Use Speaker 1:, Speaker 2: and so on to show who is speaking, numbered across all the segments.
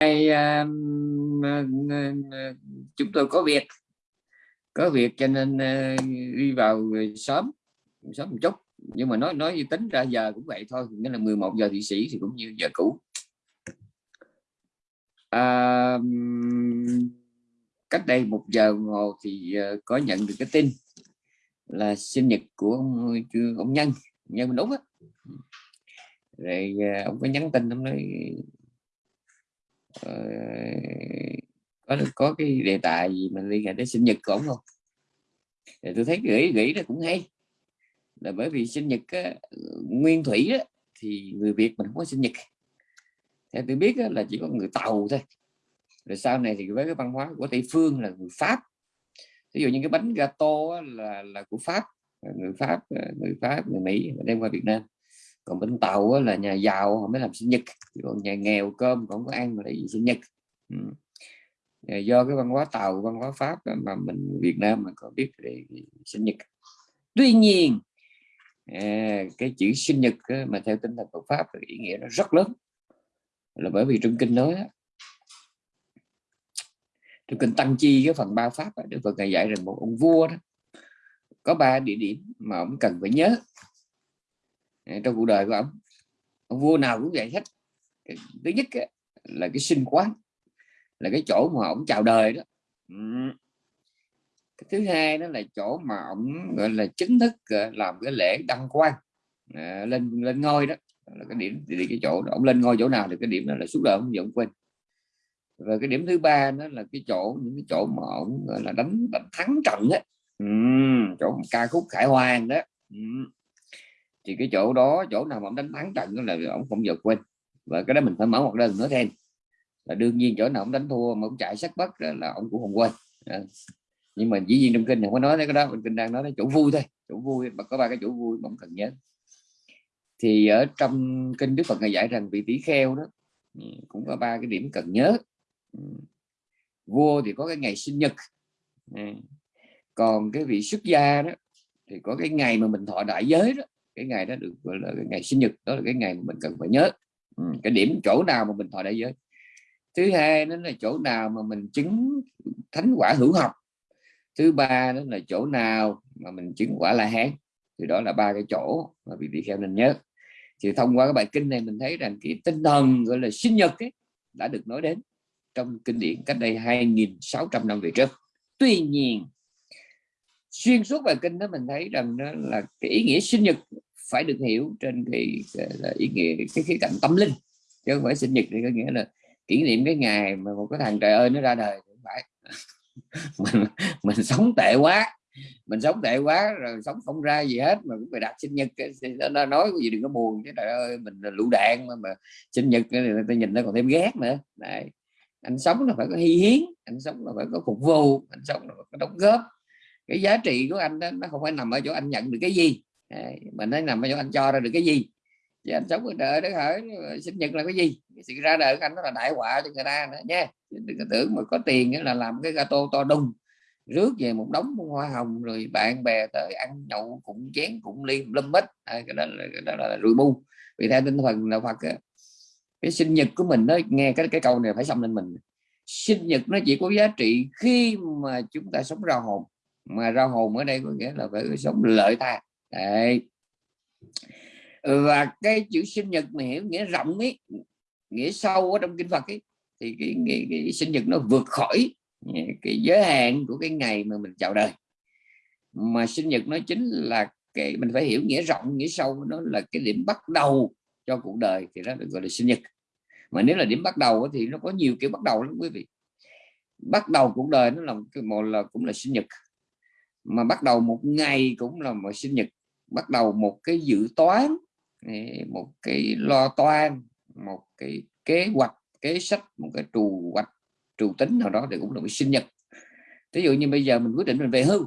Speaker 1: nay à, chúng tôi có việc. Có việc cho nên à, đi vào sớm sớm một chút. Nhưng mà nói nói như tính ra giờ cũng vậy thôi nghĩa là 11 giờ thị sĩ thì cũng như giờ cũ. À, cách đây một giờ hồ thì à, có nhận được cái tin là sinh nhật của ông, ông nhân nhân mình đúng á. Rồi ông có nhắn tin ông nói Ờ, có có cái đề tài gì mình liên hệ đến sinh nhật của ông không? Thì tôi thấy gửi gửi nó cũng hay. Là bởi vì sinh nhật á, nguyên thủy á, thì người Việt mình không có sinh nhật. Theo tôi biết á, là chỉ có người tàu thôi. Rồi sau này thì với cái văn hóa của tây phương là người pháp. Ví dụ như cái bánh gato là là của pháp. Người pháp ờ, người pháp người mỹ đem qua việt nam còn bên tàu là nhà giàu họ mới làm sinh nhật. Còn nhà nghèo cơm còn có ăn mà để gì sinh nhật. Ừ. Ờ, do cái văn hóa tàu văn hóa pháp mà mình việt nam mà có biết để sinh nhật. Tuy nhiên à, cái chữ sinh nhật mà theo tinh thần Phật pháp ý nghĩa nó rất lớn. Là bởi vì trong kinh nói trong kinh tăng chi cái phần ba pháp Đức Phật ngày dạy rằng một ông vua đó có ba địa điểm mà ông cần phải nhớ trong cuộc đời của ông. Ông vua nào cũng vậy hết. Thứ nhất là cái sinh quán là cái chỗ mà ông chào đời đó. Cái thứ hai đó là chỗ mà ông gọi là chính thức làm cái lễ đăng quang à, lên lên ngôi đó. Là cái điểm thì cái chỗ đó. ông lên ngôi chỗ nào thì cái điểm đó là suốt đời ông vẫn quên. Và cái điểm thứ ba đó là cái chỗ những cái chỗ mà ông gọi là đánh, đánh thắng trận á. Ừ, chỗ ca khúc khải hoàn đó. Ừ thì cái chỗ đó, chỗ nào mà ông đánh thắng trận đó là ông không giờ quên. Và cái đó mình phải mở một đơn nữa thêm là đương nhiên chỗ nào ông đánh thua mà ông chạy sắc bất là ông cũng không quên. À. nhưng mà dĩ nhiên trong kinh không có nói cái đó kinh đang nói đến chỗ vui thôi. Chỗ vui, mà có ba cái chỗ vui mà ông cần nhớ. Thì ở trong kinh Đức Phật ngài dạy rằng vị tỷ kheo đó ừ, cũng có ba cái điểm cần nhớ. Ừ. Vua thì có cái ngày sinh nhật. Ừ. Còn cái vị xuất gia đó thì có cái ngày mà mình thọ đại giới đó cái ngày đó được gọi là cái ngày sinh nhật đó là cái ngày mà mình cần phải nhớ. Ừ, cái điểm chỗ nào mà mình thọ đại giới. Thứ hai đó là chỗ nào mà mình chứng thánh quả hữu học. Thứ ba đó là chỗ nào mà mình chứng quả la hán. Thì đó là ba cái chỗ mà vị vị kheo nên nhớ. Thì thông qua cái bài kinh này mình thấy rằng cái tinh thần gọi là sinh nhật ấy, đã được nói đến trong kinh điển cách đây 2.600 năm về trước. Tuy nhiên xuyên suốt bài kinh đó mình thấy rằng đó là cái ý nghĩa sinh nhật phải được hiểu trên cái, cái ý nghĩa cái khía cạnh tâm linh chứ không phải sinh nhật thì có nghĩa là kỷ niệm cái ngày mà một cái thằng trời ơi nó ra đời không phải. Mình mình sống tệ quá mình sống tệ quá rồi sống không ra gì hết mà cũng phải đặt sinh nhật. Nó nói cái gì đừng có buồn chứ trời ơi mình là lũ đạn mà, mà sinh nhật người ta nhìn nó còn thêm ghét nữa. Đấy. Anh sống là phải có hy hiến anh sống là phải có phục vụ anh sống là phải có đóng góp. Cái giá trị của anh đó nó không phải nằm ở chỗ anh nhận được cái gì mình nói nằm ở anh cho ra được cái gì? Chứ anh sống ở đời đó hỏi sinh nhật là cái gì? Cái sự ra đời của anh nó là đại họa cho người ta nữa nha. Đừng có tưởng mà có tiền là làm cái gato to đùng rước về một đống hoa hồng rồi bạn bè tới ăn nhậu cũng chén cũng ly lâm mít à, cái đó là cái đó là rùi bu. Vì theo tinh thần là Phật cái sinh nhật của mình nó nghe cái cái câu này phải xong lên mình. Sinh nhật nó chỉ có giá trị khi mà chúng ta sống ra hồn. Mà ra hồn ở đây có nghĩa là phải sống lợi tha đấy. Ừ, và cái chữ sinh nhật mà hiểu nghĩa rộng ấy nghĩa sâu ở trong kinh Phật ấy thì cái, cái, cái sinh nhật nó vượt khỏi cái giới hạn của cái ngày mà mình chào đời. Mà sinh nhật nó chính là cái mình phải hiểu nghĩa rộng nghĩa sâu nó là cái điểm bắt đầu cho cuộc đời thì nó được gọi là sinh nhật. Mà nếu là điểm bắt đầu thì nó có nhiều kiểu bắt đầu lắm quý vị. Bắt đầu cuộc đời nó là một là cũng là sinh nhật mà bắt đầu một ngày cũng là một sinh nhật bắt đầu một cái dự toán một cái lo toan một cái kế hoạch kế sách một cái trù hoạch trù tính nào đó thì cũng là một sinh nhật. Ví dụ như bây giờ mình quyết định mình về hưu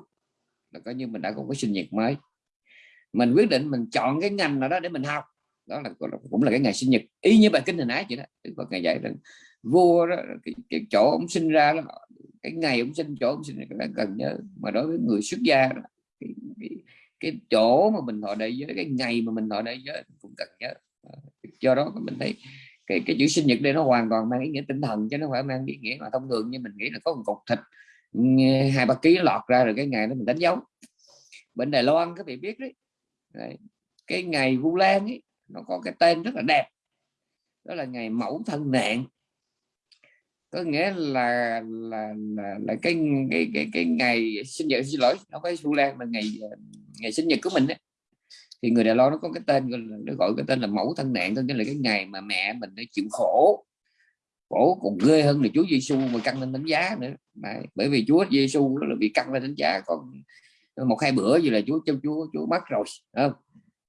Speaker 1: là coi như mình đã có cái sinh nhật mới. Mình quyết định mình chọn cái ngành nào đó để mình học đó là cũng là cái ngày sinh nhật. Y như bài kinh hình ái vậy đó Đức ngày dạy rằng vua đó cái, cái chỗ ông sinh ra đó cái ngày ông sinh chỗ ông sinh là cần nhớ mà đối với người xuất gia đó, cái, cái, cái chỗ mà mình thọ đại giới cái ngày mà mình thọ đại giới cũng cần nhớ. Ờ, do đó mình thấy cái cái chữ sinh nhật đây nó hoàn toàn mang ý nghĩa tinh thần chứ nó phải mang ý nghĩa mà thông thường như mình nghĩ là có một cục thịt hai ba ký lọt ra rồi cái ngày đó mình đánh dấu. Bên Đài Loan các vị biết đấy, đấy. cái ngày Vu Lan ấy nó có cái tên rất là đẹp. Đó là ngày mẫu thân nạn có nghĩa là là là, là cái, cái cái cái ngày sinh nhật xin lỗi nó có su Lan là ngày ngày sinh nhật của mình ấy. thì người Đài Loan nó có cái tên nó gọi cái tên là mẫu thân nạn tức là cái ngày mà mẹ mình đã chịu khổ. Khổ còn ghê hơn là Chúa Giêsu mà căng lên đánh giá nữa. Đấy, bởi vì Chúa Giêsu là bị căng lên đánh giá còn một hai bữa gì là Chúa cho Chúa Chúa mất rồi không?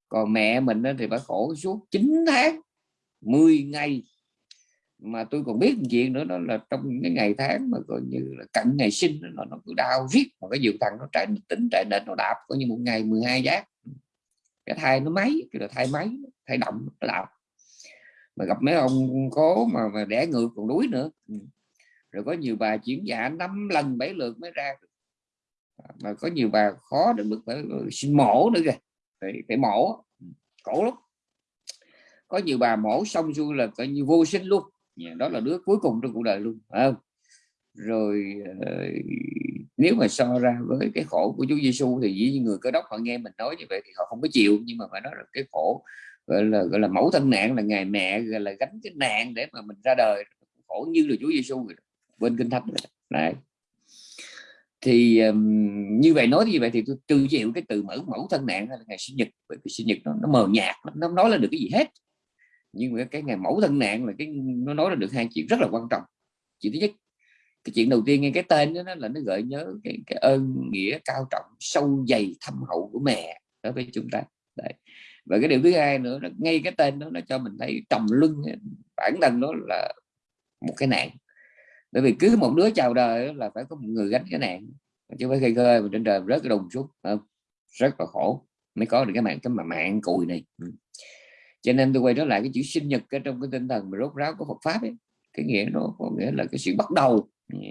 Speaker 1: Còn mẹ mình thì phải khổ suốt 9 tháng 10 ngày mà tôi còn biết chuyện nữa đó là trong cái ngày tháng mà coi như là cận ngày sinh nó nó cứ đau riết mà cái dược thằng nó chạy tính chạy đến nó đạp coi như một ngày 12 giác. Cái thai nó máy cái là thai máy thai động nó đạp. Mà gặp mấy ông cố mà, mà đẻ ngược còn đuối nữa. Ừ. Rồi có nhiều bà chuyển dạ năm lần bảy lượt mới ra à, mà có nhiều bà khó đến mức phải sinh mổ nữa kìa. Phải, phải mổ. Ừ, Cổ lắm. Có nhiều bà mổ xong xuôi là coi như vô sinh luôn đó là đứa cuối cùng trong cuộc đời luôn phải không? Rồi ờ, nếu mà so ra với cái khổ của Chúa Giêsu thì dĩ nhiên người cơ đốc họ nghe mình nói như vậy thì họ không có chịu nhưng mà phải nói là cái khổ gọi là gọi là mẫu thân nạn là ngày mẹ gọi là gánh cái nạn để mà mình ra đời khổ như là Chúa Giêsu bên kinh thánh này thì um, như vậy nói như vậy thì tôi tự chịu cái từ mở mẫu thân nạn hay là ngày sinh nhật bởi vì sinh nhật nó, nó mờ nhạt nó nói là được cái gì hết nhưng mà cái ngày mẫu thân nạn là cái nó nói ra được hai chuyện rất là quan trọng chuyện thứ nhất cái chuyện đầu tiên nghe cái tên đó là nó gợi nhớ cái, cái ơn nghĩa cao trọng sâu dày thâm hậu của mẹ đối với chúng ta Đấy. và cái điều thứ hai nữa là ngay cái tên đó nó cho mình thấy trầm lưng bản thân nó là một cái nạn bởi vì cứ một đứa chào đời là phải có một người gánh cái nạn chứ phải khơi khơi mà trên trời rớt cái đồng xuống không? rất là khổ mới có được cái mạng cái mà mạng cùi này. Ừ cho nên tôi quay trở lại cái chữ sinh nhật ở trong cái tinh thần mà rốt ráo của Phật pháp ấy. Cái nghĩa nó có nghĩa là cái sự bắt đầu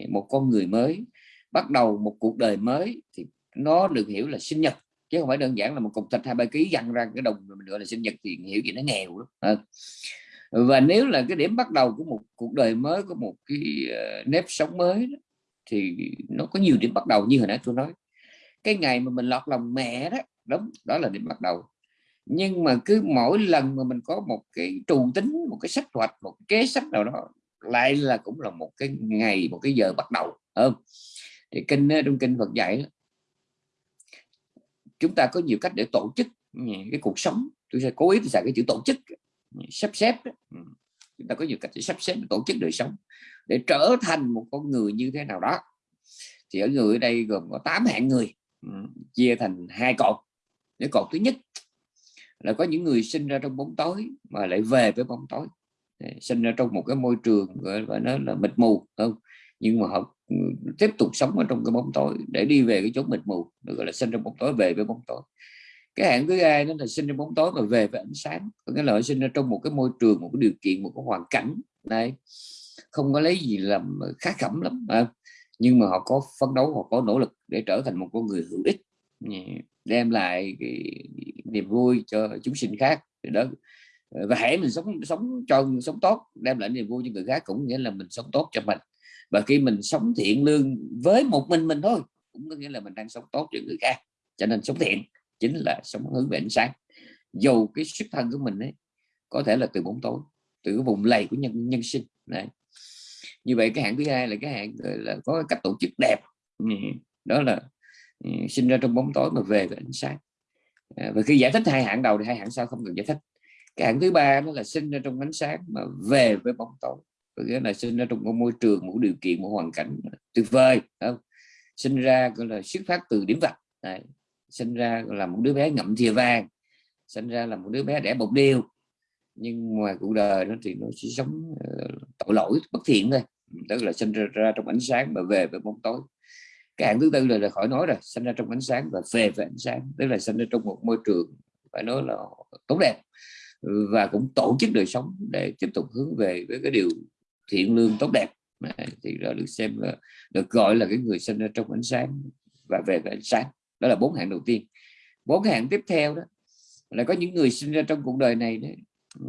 Speaker 1: một con người mới bắt đầu một cuộc đời mới thì nó được hiểu là sinh nhật. Chứ không phải đơn giản là một cục thịt hai ba ký dặn ra cái đồng mình gọi là sinh nhật thì hiểu gì nó nghèo đó và nếu là cái điểm bắt đầu của một cuộc đời mới có một cái ờ, nếp sống mới đó, thì nó có nhiều điểm bắt đầu như hồi nãy tôi nói. Cái ngày mà mình lọt lòng mẹ đó đúng đó là điểm bắt đầu nhưng mà cứ mỗi lần mà mình có một cái trù tính, một cái sách hoạch, một kế sách nào đó, lại là cũng là một cái ngày, một cái giờ bắt đầu không? Thì kinh trong kinh Phật dạy chúng ta có nhiều cách để tổ chức ừ, cái cuộc sống. Tôi sẽ cố ý tôi xài cái chữ tổ chức ừ, sắp xếp ừ. chúng ta có nhiều cách để sắp xếp, tổ chức đời sống để trở thành một con người như thế nào đó. Thì ở người ở đây gồm có 8 hạng người chia thành hai cột. Cái cột thứ nhất là có những người sinh ra trong bóng tối mà lại về với bóng tối. Sinh ra trong một cái môi trường, gọi là nó là mịt mù không? Nhưng mà họ ừ, tiếp tục sống ở trong cái bóng tối để đi về cái chỗ mịt mù, được gọi là sinh trong bóng tối, về với bóng tối. Cái hạng thứ hai đó là sinh trong bóng tối và về với ánh sáng. Có nghĩa là họ sinh ra trong một cái môi trường, một cái điều kiện, một cái hoàn cảnh này. Không có lấy gì làm khá khẩm lắm à. nhưng mà họ có phấn đấu, họ có nỗ lực để trở thành một con người hữu ích đem lại cái niềm vui cho chúng sinh khác. Đó, và hãy mình sống sống cho sống tốt, đem lại niềm vui cho người khác cũng nghĩa là mình sống tốt cho mình. Và khi mình sống thiện lương với một mình mình thôi, cũng có nghĩa là mình đang sống tốt cho người khác. Cho nên sống thiện chính là sống hướng về ánh sáng. Dù cái xuất thân của mình ấy, có thể là từ bóng tối, từ cái vùng lầy của nhân nhân sinh. Này như vậy cái hạng thứ hai là cái hạng là có cách tổ chức đẹp. Ừ, đó là Ừ, sinh ra trong bóng tối mà về với ánh sáng. À, và khi giải thích hai hạng đầu thì hai hạng sau không cần giải thích. Cái hạng thứ ba nó là sinh ra trong ánh sáng mà về với bóng tối. Có nghĩa là sinh ra trong một môi trường một điều kiện một hoàn cảnh tuyệt vời không? sinh ra gọi là xuất phát từ điểm vật. Đấy. Sinh ra là một đứa bé ngậm thìa vàng. Sinh ra là một đứa bé đẻ bột điều nhưng ngoài cuộc đời nó thì nó chỉ sống uh, tội lỗi bất thiện thôi. Tức là sinh ra, ra trong ánh sáng mà về với bóng tối cái hạng thứ tư là, là khỏi nói rồi sinh ra trong ánh sáng và về ánh sáng tức là sinh ra trong một môi trường phải nói là tốt đẹp. Và cũng tổ chức đời sống để tiếp tục hướng về với cái điều thiện lương tốt đẹp. Thì đó được xem là được gọi là cái người sinh ra trong ánh sáng và về với ánh sáng. Đó là bốn hạng đầu tiên. Bốn hạng tiếp theo đó là có những người sinh ra trong cuộc đời này đấy, ừ,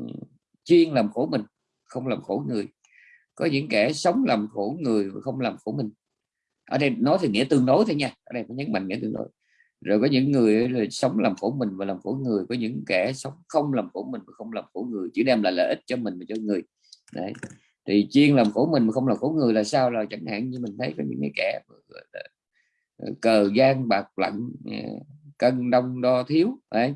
Speaker 1: chuyên làm khổ mình không làm khổ người. Có những kẻ sống làm khổ người mà không làm khổ mình ở đây nói thì nghĩa tương đối thôi nha. Ở đây phải nhấn mạnh nghĩa tương đối. Rồi có những người là sống làm khổ mình và làm khổ người. Có những kẻ sống không làm khổ mình và không làm khổ người. Chỉ đem lại lợi ích cho mình và cho người. Đấy. Thì chuyên làm khổ mình mà không làm khổ người là sao? Là chẳng hạn như mình thấy có những cái kẻ ờ, cờ gian, bạc lặng ờ, cân đông đo thiếu. Đấy.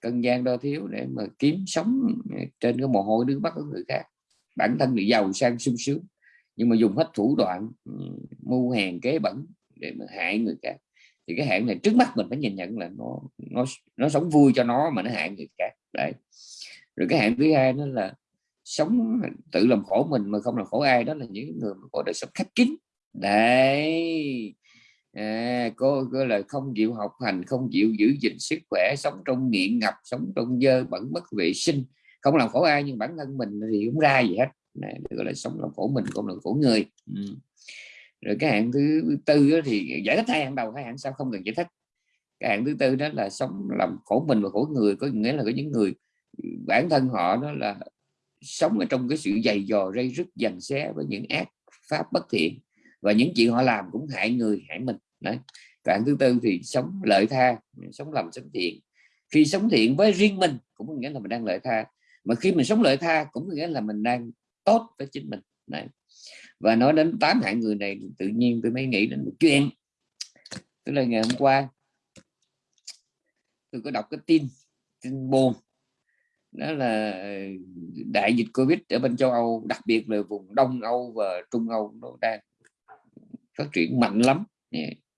Speaker 1: Cân gian đo thiếu để mà kiếm sống ờ, trên cái mồ hôi nước mắt của người khác. Bản thân bị giàu sang sung sướng nhưng mà dùng hết thủ đoạn ừ, mưu hèn kế bẩn để mà hại người khác. Thì cái hạn này trước mắt mình phải nhìn nhận là nó nó nó sống vui cho nó mà nó hại người khác đấy. Rồi cái hạn thứ hai đó là sống tự làm khổ mình mà không làm khổ ai đó là những người có đời sống khép kín. Đấy. À, cô gọi là không chịu học hành không chịu giữ gìn sức khỏe sống trong nghiện ngập sống trong dơ bẩn bất vệ sinh không làm khổ ai nhưng bản thân mình thì cũng ra gì hết này, gọi là sống làm khổ mình không làm khổ người. Ừ. rồi cái hạng thứ tư thì giải thích hai hạng đầu hai hạng sau không cần giải thích. Cái hạng thứ tư đó là sống làm khổ mình và khổ người có nghĩa là có những người bản thân họ đó là sống ở trong cái sự dày dò rây rứt dằn xé với những ác pháp bất thiện. Và những chuyện họ làm cũng hại người hại mình. Đấy. Cái thứ tư thì sống lợi tha sống lầm sống thiện. Khi sống thiện với riêng mình cũng có nghĩa là mình đang lợi tha. Mà khi mình sống lợi tha cũng có nghĩa là mình đang tốt với chính mình. Này và nói đến tám hạng người này tự nhiên tôi mới nghĩ đến một chuyện. Tức là ngày hôm qua tôi có đọc cái tin tin buồn. Đó là đại dịch covid ở bên châu âu đặc biệt là vùng đông âu và trung âu nó đang phát triển mạnh lắm.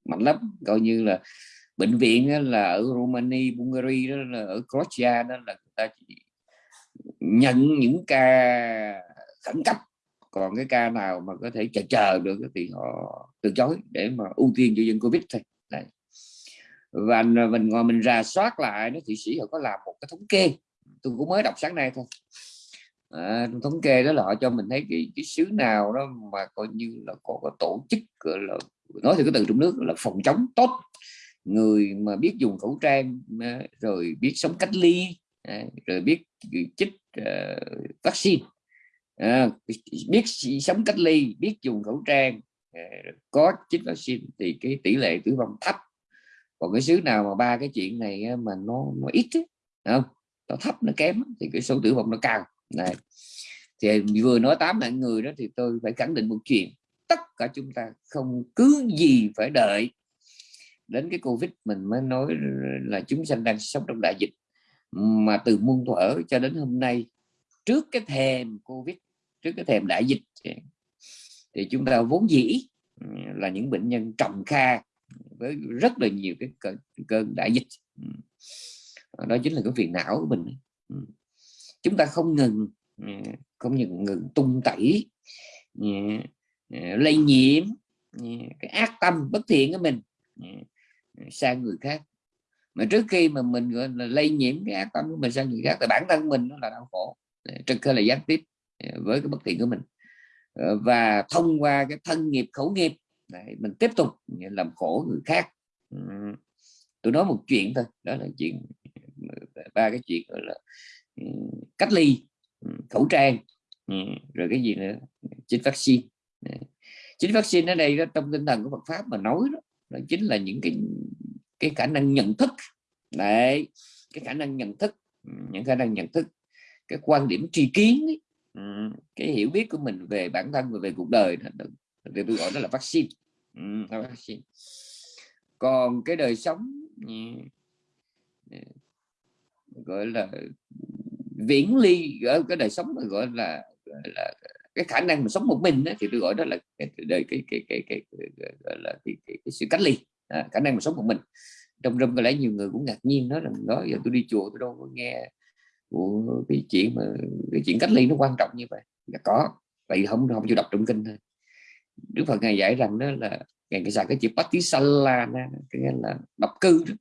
Speaker 1: Mạnh lắm. Coi như là bệnh viện là ở Romania, Bulgaria đó là ở Croatia đó là người ta chỉ nhận những ca khẩn cấp. Còn cái ca nào mà có thể chờ chờ được thì họ từ chối để mà ưu tiên cho dân covid thôi. Đấy. và à, mình ngồi mình ra soát lại nó thụy sĩ họ có làm một cái thống kê tôi cũng mới đọc sáng nay thôi. À, thống kê đó là họ cho mình thấy cái, cái xứ nào đó mà coi như là có, có tổ chức gọi là nói thì cái từ trong nước là phòng chống tốt. Người mà biết dùng khẩu trang à, rồi biết sống cách ly à, rồi biết chích uh, vaccine à, biết sống cách ly biết dùng khẩu trang à, có chích vaccine thì cái tỷ lệ tử vong thấp. Còn cái xứ nào mà ba cái chuyện này mà nó nó ít ấy, không? Nó thấp nó kém thì cái số tử vong nó cao. Này thì vừa nói tám mạng người đó thì tôi phải khẳng định một chuyện. Tất cả chúng ta không cứ gì phải đợi đến cái covid mình mới nói là chúng sanh đang sống trong đại dịch. Mà từ muôn thuở cho đến hôm nay trước cái thềm covid trước cái thềm đại dịch. Thì chúng ta vốn dĩ là những bệnh nhân trầm kha với rất là nhiều cái cơn, cơn đại dịch. Đó chính là cái phiền não của mình. Chúng ta không ngừng không ngừng, ngừng tung tẩy lây nhiễm cái ác tâm bất thiện của mình sang người khác. Mà trước khi mà mình gọi là lây nhiễm cái ác tâm của mình sang người khác thì bản thân mình nó là đau khổ trực khi là gián tiếp với cái bất tiện của mình. Ờ, và thông qua cái thân nghiệp khẩu nghiệp Đấy, mình tiếp tục làm khổ người khác. Tôi nói một chuyện thôi đó là chuyện ba cái chuyện gọi là cách ly khẩu trang rồi cái gì nữa chích vaccine. Chính vaccine ở đây đó, trong tinh thần của Phật pháp mà nói đó, đó chính là những cái cái khả năng nhận thức. Đấy cái khả năng nhận thức những khả năng nhận thức. Cái quan điểm tri kiến ấy, cái hiểu biết của mình về bản thân và về cuộc đời thì tôi gọi đó là vaccine. Vaccine. Còn cái đời sống gọi là viễn ly ở cái đời sống mà gọi là, gọi là cái khả năng mà sống một mình đó, thì tôi gọi đó là cái đời cái cái cái, cái, cái, cái gọi là cái, cái, cái sự cách ly à, khả năng mà sống một mình. Trong râm có lẽ nhiều người cũng ngạc nhiên nói rằng đó giờ tôi đi chùa tôi đâu có nghe của cái chuyện mà cái chuyện cách ly nó quan trọng như vậy. Là có vậy không không chịu đọc trong kinh thôi. Đức Phật ngài giải rằng đó là ngài xài cái chữ patisala cái là độc cư đó.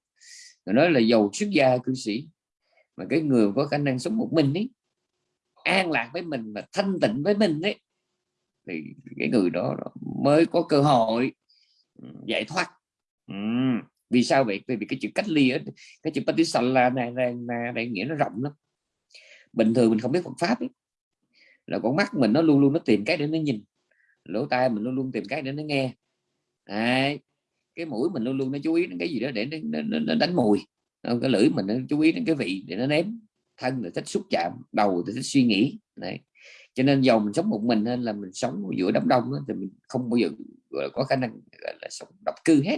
Speaker 1: Rồi nói là giàu xuất gia cư sĩ mà cái người có khả năng sống một mình ấy an lạc với mình và thanh tịnh với mình ấy thì cái người đó mới có cơ hội giải thoát. Ừ. vì sao vậy? Vì cái chữ cách ly ấy, cái chữ patisala này, này, này, này nghĩa nó rộng lắm bình thường mình không biết Phật pháp ấy. là con mắt mình nó luôn luôn nó tìm cái để nó nhìn. Lỗ tai mình luôn luôn tìm cái để nó nghe. Đấy. cái mũi mình luôn luôn nó chú ý đến cái gì đó để nó, nó, nó đánh mùi. Cái lưỡi mình nó chú ý đến cái vị để nó nếm. Thân là thích xúc chạm đầu thì thích suy nghĩ. Này cho nên dầu mình sống một mình nên là mình sống giữa đám đông đó, thì mình không bao giờ có khả năng là sống độc cư hết.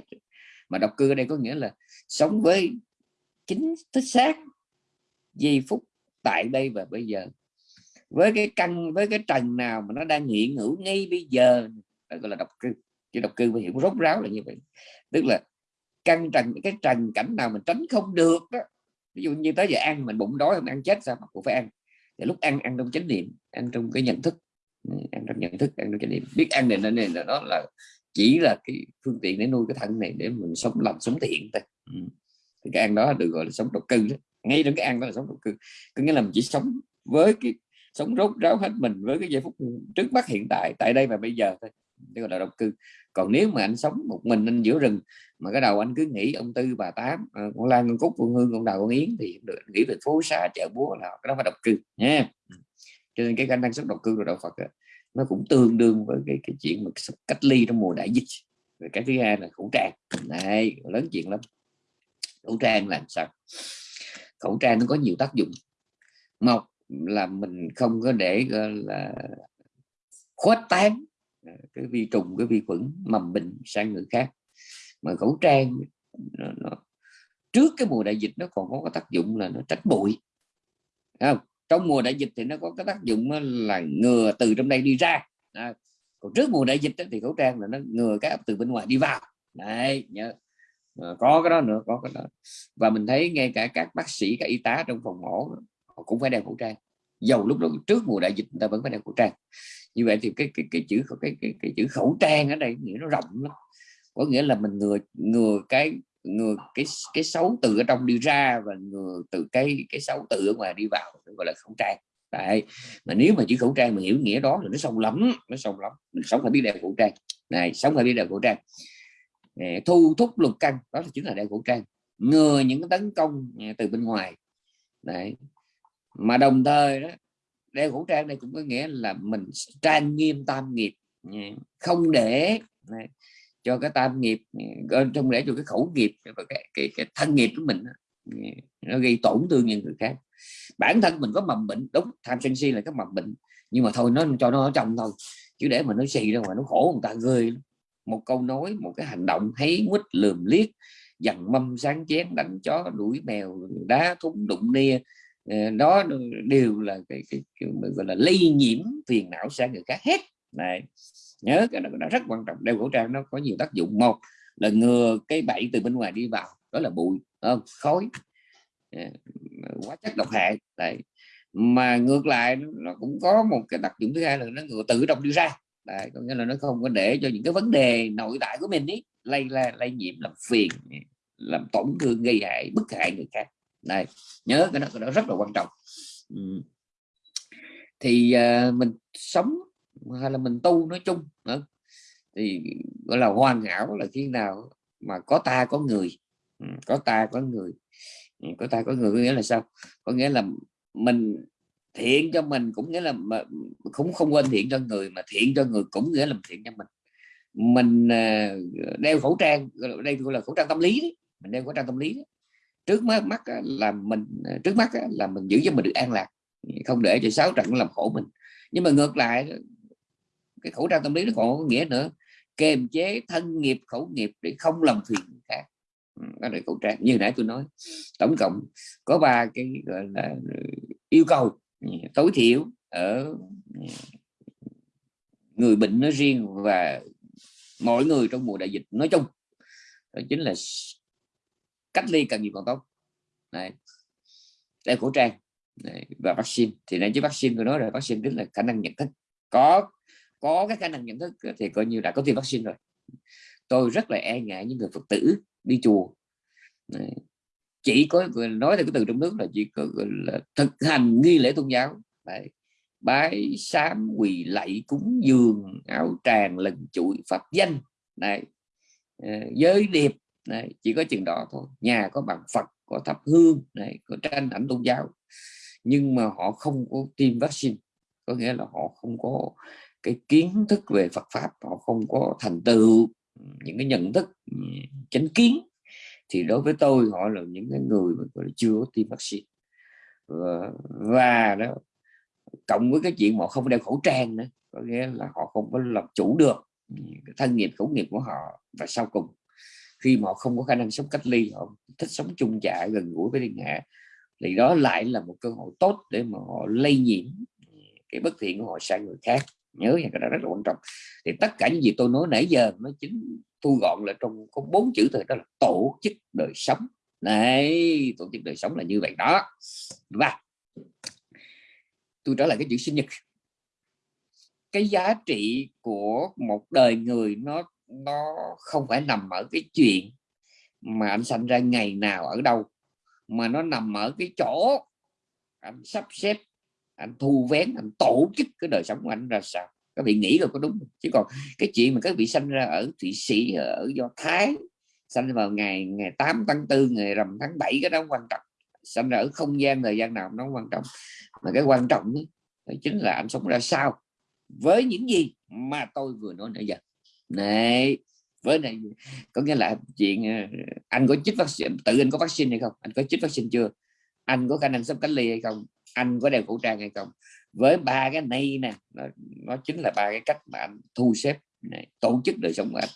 Speaker 1: Mà độc cư ở đây có nghĩa là sống với chính thích xác giây phút tại đây và bây giờ. Với cái căn, với cái trần nào mà nó đang hiện hữu ngay bây giờ, đó gọi là độc cư chứ độc cư phải hiểu rốt ráo là như vậy. Tức là căn trần, cái trần cảnh nào mình tránh không được đó, ví dụ như tới giờ ăn mình bụng đói không ăn chết sao mà cũng phải ăn. Thì lúc ăn ăn trong chánh niệm, ăn trong cái nhận thức. Ừ, ăn trong nhận thức, ăn trong chánh niệm. Biết ăn này, nên là nó là chỉ là cái phương tiện để nuôi cái thân này để mình sống lành sống thiện thôi. Ừ. Thì cái ăn đó được gọi là sống độc cư đó ngay trong cái ăn đó là sống độc cư có nghĩa là mình chỉ sống với cái sống rốt ráo hết mình với cái giây phút trước mắt hiện tại tại đây và bây giờ thôi. Đây gọi là độc cư còn nếu mà anh sống một mình anh giữa rừng mà cái đầu anh cứ nghĩ ông tư bà tám ờ, con lan con cúc con hương con đào con yến thì được nghĩ về phố xa chợ búa là cái đó phải độc cư nha. Ừ. Cho nên cái khả năng sống độc cư của đạo Phật nó cũng tương đương với cái, cái chuyện mà cách ly trong mùa đại dịch. Rồi cái thứ hai là khẩu trang. Này lớn chuyện lắm. Khẩu trang làm sao? Khẩu trang nó có nhiều tác dụng. Một là mình không có để là khuếch tán à, cái vi trùng cái vi khuẩn mầm bệnh sang người khác. Mà khẩu trang nó, nó, trước cái mùa đại dịch nó còn có cái tác dụng là nó tránh bụi. Không? trong mùa đại dịch thì nó có cái tác dụng là ngừa từ trong đây đi ra. À, còn trước mùa đại dịch thì khẩu trang là nó ngừa cái từ bên ngoài đi vào. Đấy nhớ à, có cái đó nữa có cái đó. Và mình thấy ngay cả các bác sĩ các y tá trong phòng mổ họ cũng phải đeo khẩu trang. Dầu lúc đó trước mùa đại dịch người ta vẫn phải đeo khẩu trang. Như vậy thì cái cái cái chữ cái cái, cái chữ khẩu trang ở đây nghĩa nó rộng lắm. Có nghĩa là mình ngừa ngừa cái ngừa cái cái xấu từ ở trong đi ra và ngừa từ cái cái xấu từ ở ngoài đi vào gọi là khẩu trang. Đấy. mà nếu mà chữ khẩu trang mà hiểu nghĩa đó thì nó sâu lắm nó sâu lắm. Mình sống phải biết đeo khẩu trang. Này sống phải biết đeo khẩu trang thu thúc lục căn đó là chính là đeo khẩu trang. Ngừa những cái tấn công à, từ bên ngoài. Đấy. mà đồng thời đó đeo khẩu trang này cũng có nghĩa là mình trang nghiêm tam nghiệp à, không để đấy, cho cái tam nghiệp trong để cho cái khẩu nghiệp và cái, cái, cái thân nghiệp của mình nó gây tổn thương những người khác. Bản thân mình có mầm bệnh đúng tham sân si là cái mầm bệnh nhưng mà thôi nó cho nó ở trong thôi chứ để mà nó xì ra ngoài nó khổ người ta ghê một câu nói một cái hành động thấy quýt lườm liếc dằn mâm sáng chén đánh chó đuổi mèo đá thúng đụng nia ờ, đó đều là cái, cái, cái gọi là lây nhiễm phiền não sang người khác hết. Này nhớ cái đó, đó rất quan trọng. Đeo khẩu trang nó có nhiều tác dụng. Một là ngừa cái bẫy từ bên ngoài đi vào đó là bụi không? khói. Ờ, quá hóa chất độc hại. Đấy. mà ngược lại nó cũng có một cái đặc dụng thứ hai là nó ngừa tự động đi ra. Đấy. có nghĩa là nó không có để cho những cái vấn đề nội tại của mình ấy lây la lây nhiễm làm phiền làm tổn thương gây hại bức hại người khác. Này nhớ cái đó, cái đó rất là quan trọng. Ừ. thì uh, mình sống hay là mình tu nói chung nữa thì gọi là hoàn hảo là khi nào mà có ta có người. Có ta có người. Có ta có người có nghĩa là sao? Có nghĩa là mình thiện cho mình cũng nghĩa là mà cũng không quên thiện cho người, mà thiện cho người cũng nghĩa là thiện cho mình mình à, đeo khẩu trang đây gọi là khẩu trang tâm lý đấy. mình đeo khẩu trang tâm lý đấy. trước mắt mắt là mình à, trước mắt là mình giữ cho mình được an lạc, không để cho sáu trận làm khổ mình nhưng mà ngược lại cái khẩu trang tâm lý nó còn có nghĩa nữa, kềm chế thân nghiệp, khẩu nghiệp để không làm phiền người khác ừ, đó là khẩu trang, như nãy tôi nói tổng cộng có ba cái, gọi là, yêu cầu tối thiểu ở ừ, người bệnh nói riêng và mọi người trong mùa đại dịch nói chung. Đó chính là cách ly càng nhiều càng tốt. Này đeo khẩu trang này, và vaccine. Thì nãy chứ vaccine tôi nói rồi vaccine tức là khả năng nhận thức. Có có cái khả năng nhận thức thì coi như đã có tiêm vaccine rồi. Tôi rất là e ngại những người phật tử đi chùa chỉ có nói theo cái từ trong nước là chỉ có là thực hành nghi lễ tôn giáo. Đấy. bái sám, quỳ lạy, cúng dường, áo tràng, lần chuỗi pháp danh. Này ờ, giới điệp. Này chỉ có chừng đó thôi. Nhà có bằng phật, có thắp hương này có tranh ảnh tôn giáo. Nhưng mà họ không có tiêm vaccine. Có nghĩa là họ không có cái kiến thức về Phật pháp, họ không có thành tựu ừ, những cái nhận thức ừ, chánh kiến thì đối với tôi họ là những cái người mà chưa có tiêm vaccine. Và, và đó cộng với cái chuyện họ không đeo khẩu trang nữa có nghĩa là họ không có làm chủ được cái thân nghiệp khẩu nghiệp của họ và sau cùng khi mà họ không có khả năng sống cách ly họ thích sống chung trại gần gũi với thiên hạ thì đó lại là một cơ hội tốt để mà họ lây nhiễm cái bất thiện của họ sang người khác. Nhớ nha cái đó rất là quan trọng. Thì tất cả những gì tôi nói nãy giờ nó chính thu gọn lại trong có bốn chữ thôi, đó là tổ chức đời sống. Này tổ chức đời sống là như vậy đó. Và tôi trở lại cái chữ sinh nhật. Cái giá trị của một đời người nó nó không phải nằm ở cái chuyện mà anh sanh ra ngày nào ở đâu, mà nó nằm ở cái chỗ anh sắp xếp, anh thu vén, anh tổ chức cái đời sống của anh ra sao các vị nghĩ rồi có đúng chứ còn cái chuyện mà các vị sanh ra ở thụy sĩ ở do thái sanh vào ngày ngày 8 tháng 4 ngày rằm tháng 7 cái đó quan trọng. Sanh ra ở không gian thời gian nào nó quan trọng. Mà cái quan trọng đó, chính là anh sống ra sao? Với những gì mà tôi vừa nói nãy giờ. Này với này có nghĩa là chuyện ờ, anh có chích vaccine tự anh có vaccine hay không? Anh có chích vaccine chưa? Anh có khả năng sắp cách ly hay không? Anh có đeo khẩu trang hay không? Với ba cái này nè nó, nó chính là ba cái cách mà anh thu xếp này, tổ chức đời sống của anh.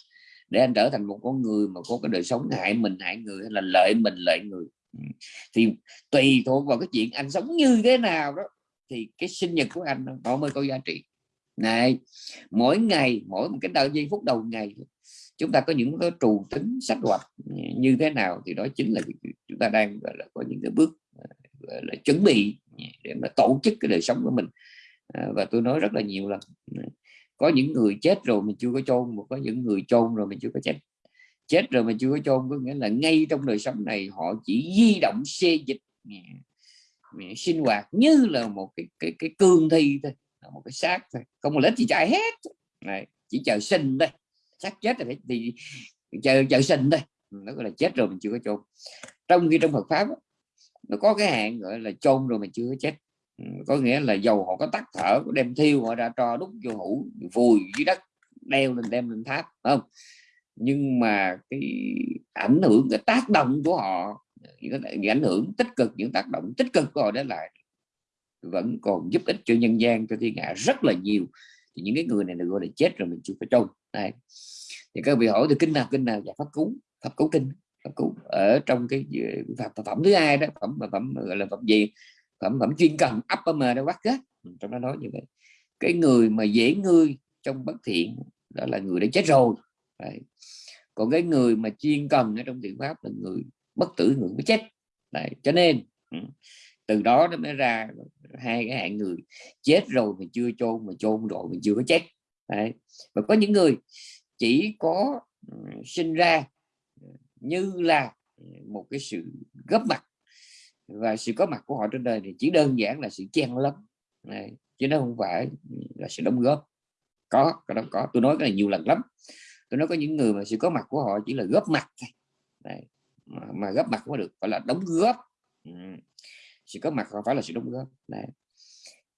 Speaker 1: Để anh trở thành một con người mà có cái đời sống hại mình hại người hay là lợi mình lợi người. Ừ. Thì tùy thuộc vào cái chuyện anh sống như thế nào đó thì cái sinh nhật của anh nó mới có giá trị. Này mỗi ngày mỗi một cái đầu giây phút đầu ngày chúng ta có những cái trù tính sách hoạch như thế nào thì đó chính là chúng ta đang gọi là có những cái bước là chuẩn bị Dạ, để mà tổ chức cái đời sống của mình. À, và tôi nói rất là nhiều lần ừ, có những người chết rồi mình chưa có chôn mà có những người chôn rồi mình chưa có chết. Chết rồi mà chưa có chôn có nghĩa là ngay trong đời sống này họ chỉ di động xê dịch dạ, dạ, sinh hoạt như là một cái cái cái cương thi thôi một cái xác thôi. Không có lấy gì chạy hết. Này chỉ chờ sinh đây xác chết rồi thì chờ chờ sinh đây nó gọi là chết rồi mình chưa có chôn. Trong khi trong Phật pháp nó có cái hạn gọi là chôn rồi mình chưa chết. Ừ, có nghĩa là dầu họ có tắt thở, có đem thiêu họ ra cho đúc vô hũ, vùi dưới đất, đeo lên, đem lên tháp không? Nhưng mà cái ảnh hưởng, cái tác động của họ, những cái ảnh hưởng tích cực, những tác động tích cực của họ để lại vẫn còn giúp ích cho nhân gian, cho thiên hạ rất là nhiều. Thì những cái người này được gọi là chết rồi mình chưa có chôn. Này thì các vị hỏi thì kinh nào kinh nào? Và pháp cứu pháp cứu kinh cũng ở trong cái phẩm, phẩm thứ hai đó phẩm phẩm gọi là phẩm gì phẩm phẩm chuyên cần upper m đó bắt kết ừ, trong đó nói như vậy cái người mà dễ ngươi trong bất thiện đó là người đã chết rồi Đấy. còn cái người mà chuyên cần ở trong thiện pháp là người bất tử người mới chết Đấy. cho nên ừ, từ đó nó mới ra hai cái hạng người chết rồi mà chưa chôn mà chôn rồi mà chưa có chết Đấy. và có những người chỉ có ừ, sinh ra như là ừ, một cái sự góp mặt và sự có mặt của họ trên đời thì chỉ đơn giản là sự chen lấn. Này chứ nó không phải là sự đóng góp. Có cái đó có. Tôi nói cái này nhiều lần lắm. Tôi nói có những người mà sự có mặt của họ chỉ là góp mặt này, mà, mà góp mặt có được gọi là đóng góp. Ừ. sự có mặt không phải là sự đóng góp. Này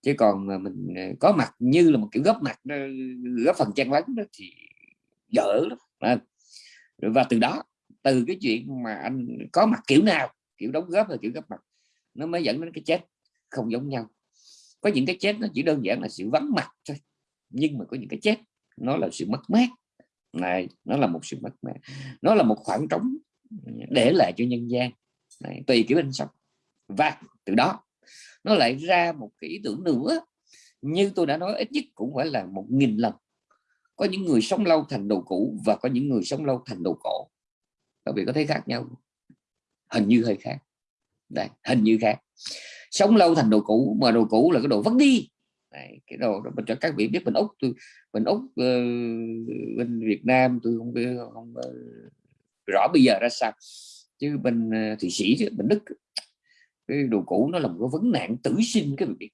Speaker 1: chứ còn mà mình ờ, có mặt như là một kiểu góp mặt góp phần chen lấn đó thì dở lắm. Và từ đó từ cái chuyện mà anh có mặt kiểu nào kiểu đóng góp là kiểu góp mặt nó mới dẫn đến cái chết không giống nhau. Có những cái chết nó chỉ đơn giản là sự vắng mặt thôi nhưng mà có những cái chết nó là sự mất mát. Này nó là một sự mất mát. Nó là một khoảng trống để lại cho nhân gian. Này, tùy kiểu anh sống. Và từ đó nó lại ra một cái ý tưởng nữa. Như tôi đã nói ít nhất cũng phải là một nghìn lần. Có những người sống lâu thành đồ cũ và có những người sống lâu thành đồ cổ các vị có thấy khác nhau hình như hơi khác. Đây, hình như khác. Sống lâu thành đồ cũ mà đồ cũ là cái đồ vứt đi. Đấy, cái đồ đó cho các vị biết mình úc tôi mình úc uh, bên việt nam tôi không biết không uh, rõ bây giờ ra sao. Chứ bên uh, thụy sĩ chứ bên đức cái đồ cũ nó là một cái vấn nạn tử sinh cái việc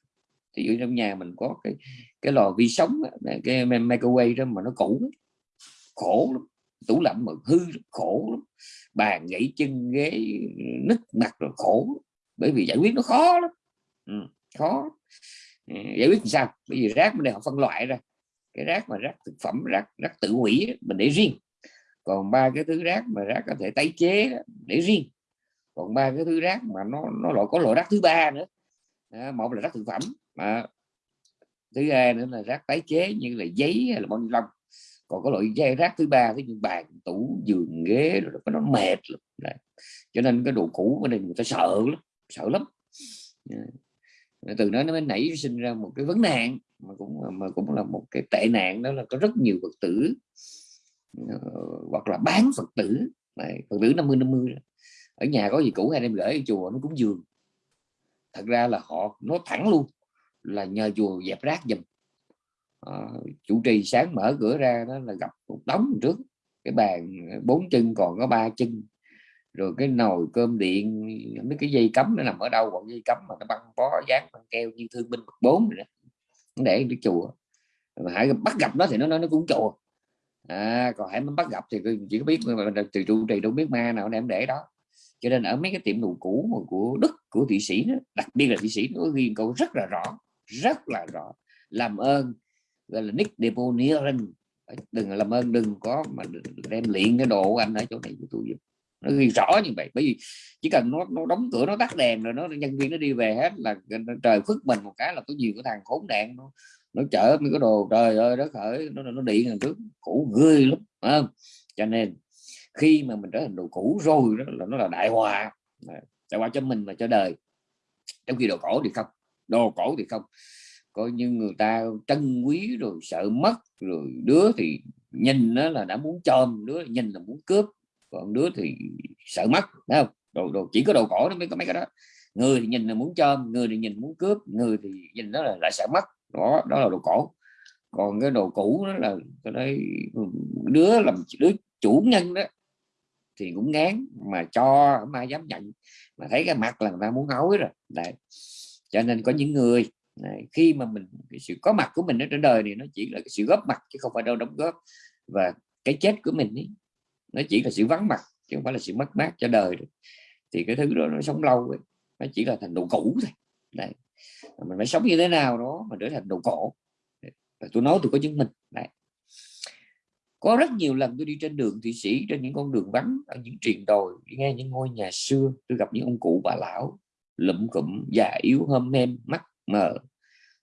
Speaker 1: thì ở trong nhà mình có cái cái lò vi sóng cái microwave đó mà nó cũ khổ lắm tủ lạnh mà hư khổ lắm. Bàn gãy chân ghế nứt mặt rồi khổ. Bởi vì giải quyết nó khó lắm. Ừ, khó. Ừ, giải quyết sao? Bởi vì rác mình đây họ phân loại ra. Cái rác mà rác thực phẩm rác rác tự hủy mình để riêng. Còn ba cái thứ rác mà rác có thể tái chế để riêng. Còn ba cái thứ rác mà nó nó loại có loại rác thứ ba nữa. À, một là rác thực phẩm à, thứ hai nữa là rác tái chế như là giấy hay là bao ni lông còn có loại dây rác thứ ba ví dụ bàn tủ giường ghế rồi nó mệt lắm. Đấy. cho nên cái đồ cũ của này người ta sợ lắm sợ lắm. Từ đó nó mới nảy sinh ra một cái vấn nạn mà cũng mà cũng là một cái tệ nạn đó là có rất nhiều phật tử uh, hoặc là bán phật tử. Đấy, phật tử 50 50 ở nhà có gì cũ hay đem gửi ở chùa nó cũng giường thật ra là họ nó thẳng luôn là nhờ chùa dẹp rác giùm. Ờ, chủ trì sáng mở cửa ra đó là gặp một đống trước cái bàn ờ, bốn chân còn có ba chân. Rồi cái nồi cơm điện mấy cái dây cấm nó nằm ở đâu còn dây cấm mà nó băng bó dán băng keo như thương binh bậc bốn rồi đó. Để cái chùa. Mà hãy bắt gặp nó thì nó nói nó cũng chùa. À, còn hãy bắt gặp thì chỉ có biết từ trụ trì đâu biết ma nào đem để đó. Cho nên ở mấy cái tiệm đồ cũ của đức của thụy sĩ đó, đặc biệt là thụy sĩ nó ghi câu rất là rõ rất là rõ. Làm ơn gọi là nick deponeering đừng làm ơn, đừng có mà đem luyện cái đồ của anh ở chỗ này của tôi giúp nó ghi rõ như vậy, bởi vì chỉ cần nó nó đóng cửa, nó tắt đèn rồi nó, nhân viên nó đi về hết là trời phức mình một cái là có nhiều cái thằng khốn nạn nó nó chở mấy cái đồ, trời ơi, đất khởi, nó nó điện lần trước cũ gươi lắm không? Cho nên, khi mà mình trở thành đồ cũ rồi đó, là nó là đại hòa. Đại hòa cho mình và cho đời. Trong khi đồ cổ thì không, đồ cổ thì không coi như người ta trân quý rồi sợ mất rồi đứa thì nhìn nó là đã muốn chôm đứa nhìn là muốn cướp còn đứa thì sợ mất thấy không? Đồ, đồ chỉ có đồ cổ nó mới có mấy cái đó. Người thì nhìn là muốn chôm người thì nhìn muốn cướp người thì nhìn nó là lại sợ mất. Đó đó là đồ cổ. Còn cái đồ cũ đó là cái đấy đứa làm đứa chủ nhân đó thì cũng ngán mà cho không ai dám nhận mà thấy cái mặt là người ta muốn hối rồi. Đấy. Cho nên có những người Đấy, khi mà mình cái sự có mặt của mình ở trên đời thì nó chỉ là cái sự góp mặt chứ không phải đâu đóng góp. Và cái chết của mình ấy, nó chỉ là sự vắng mặt chứ không phải là sự mất mát cho đời được. thì cái thứ đó nó sống lâu ấy. nó chỉ là thành đồ cũ thôi. Đấy. Mình phải sống như thế nào đó mà trở thành đồ cổ. Và tôi nói tôi có chứng minh. Đấy. Có rất nhiều lần tôi đi trên đường thụy sĩ trên những con đường vắng ở những triền đồi nghe những ngôi nhà xưa tôi gặp những ông cụ bà lão lụm cụm già yếu hôm em mắt mờ,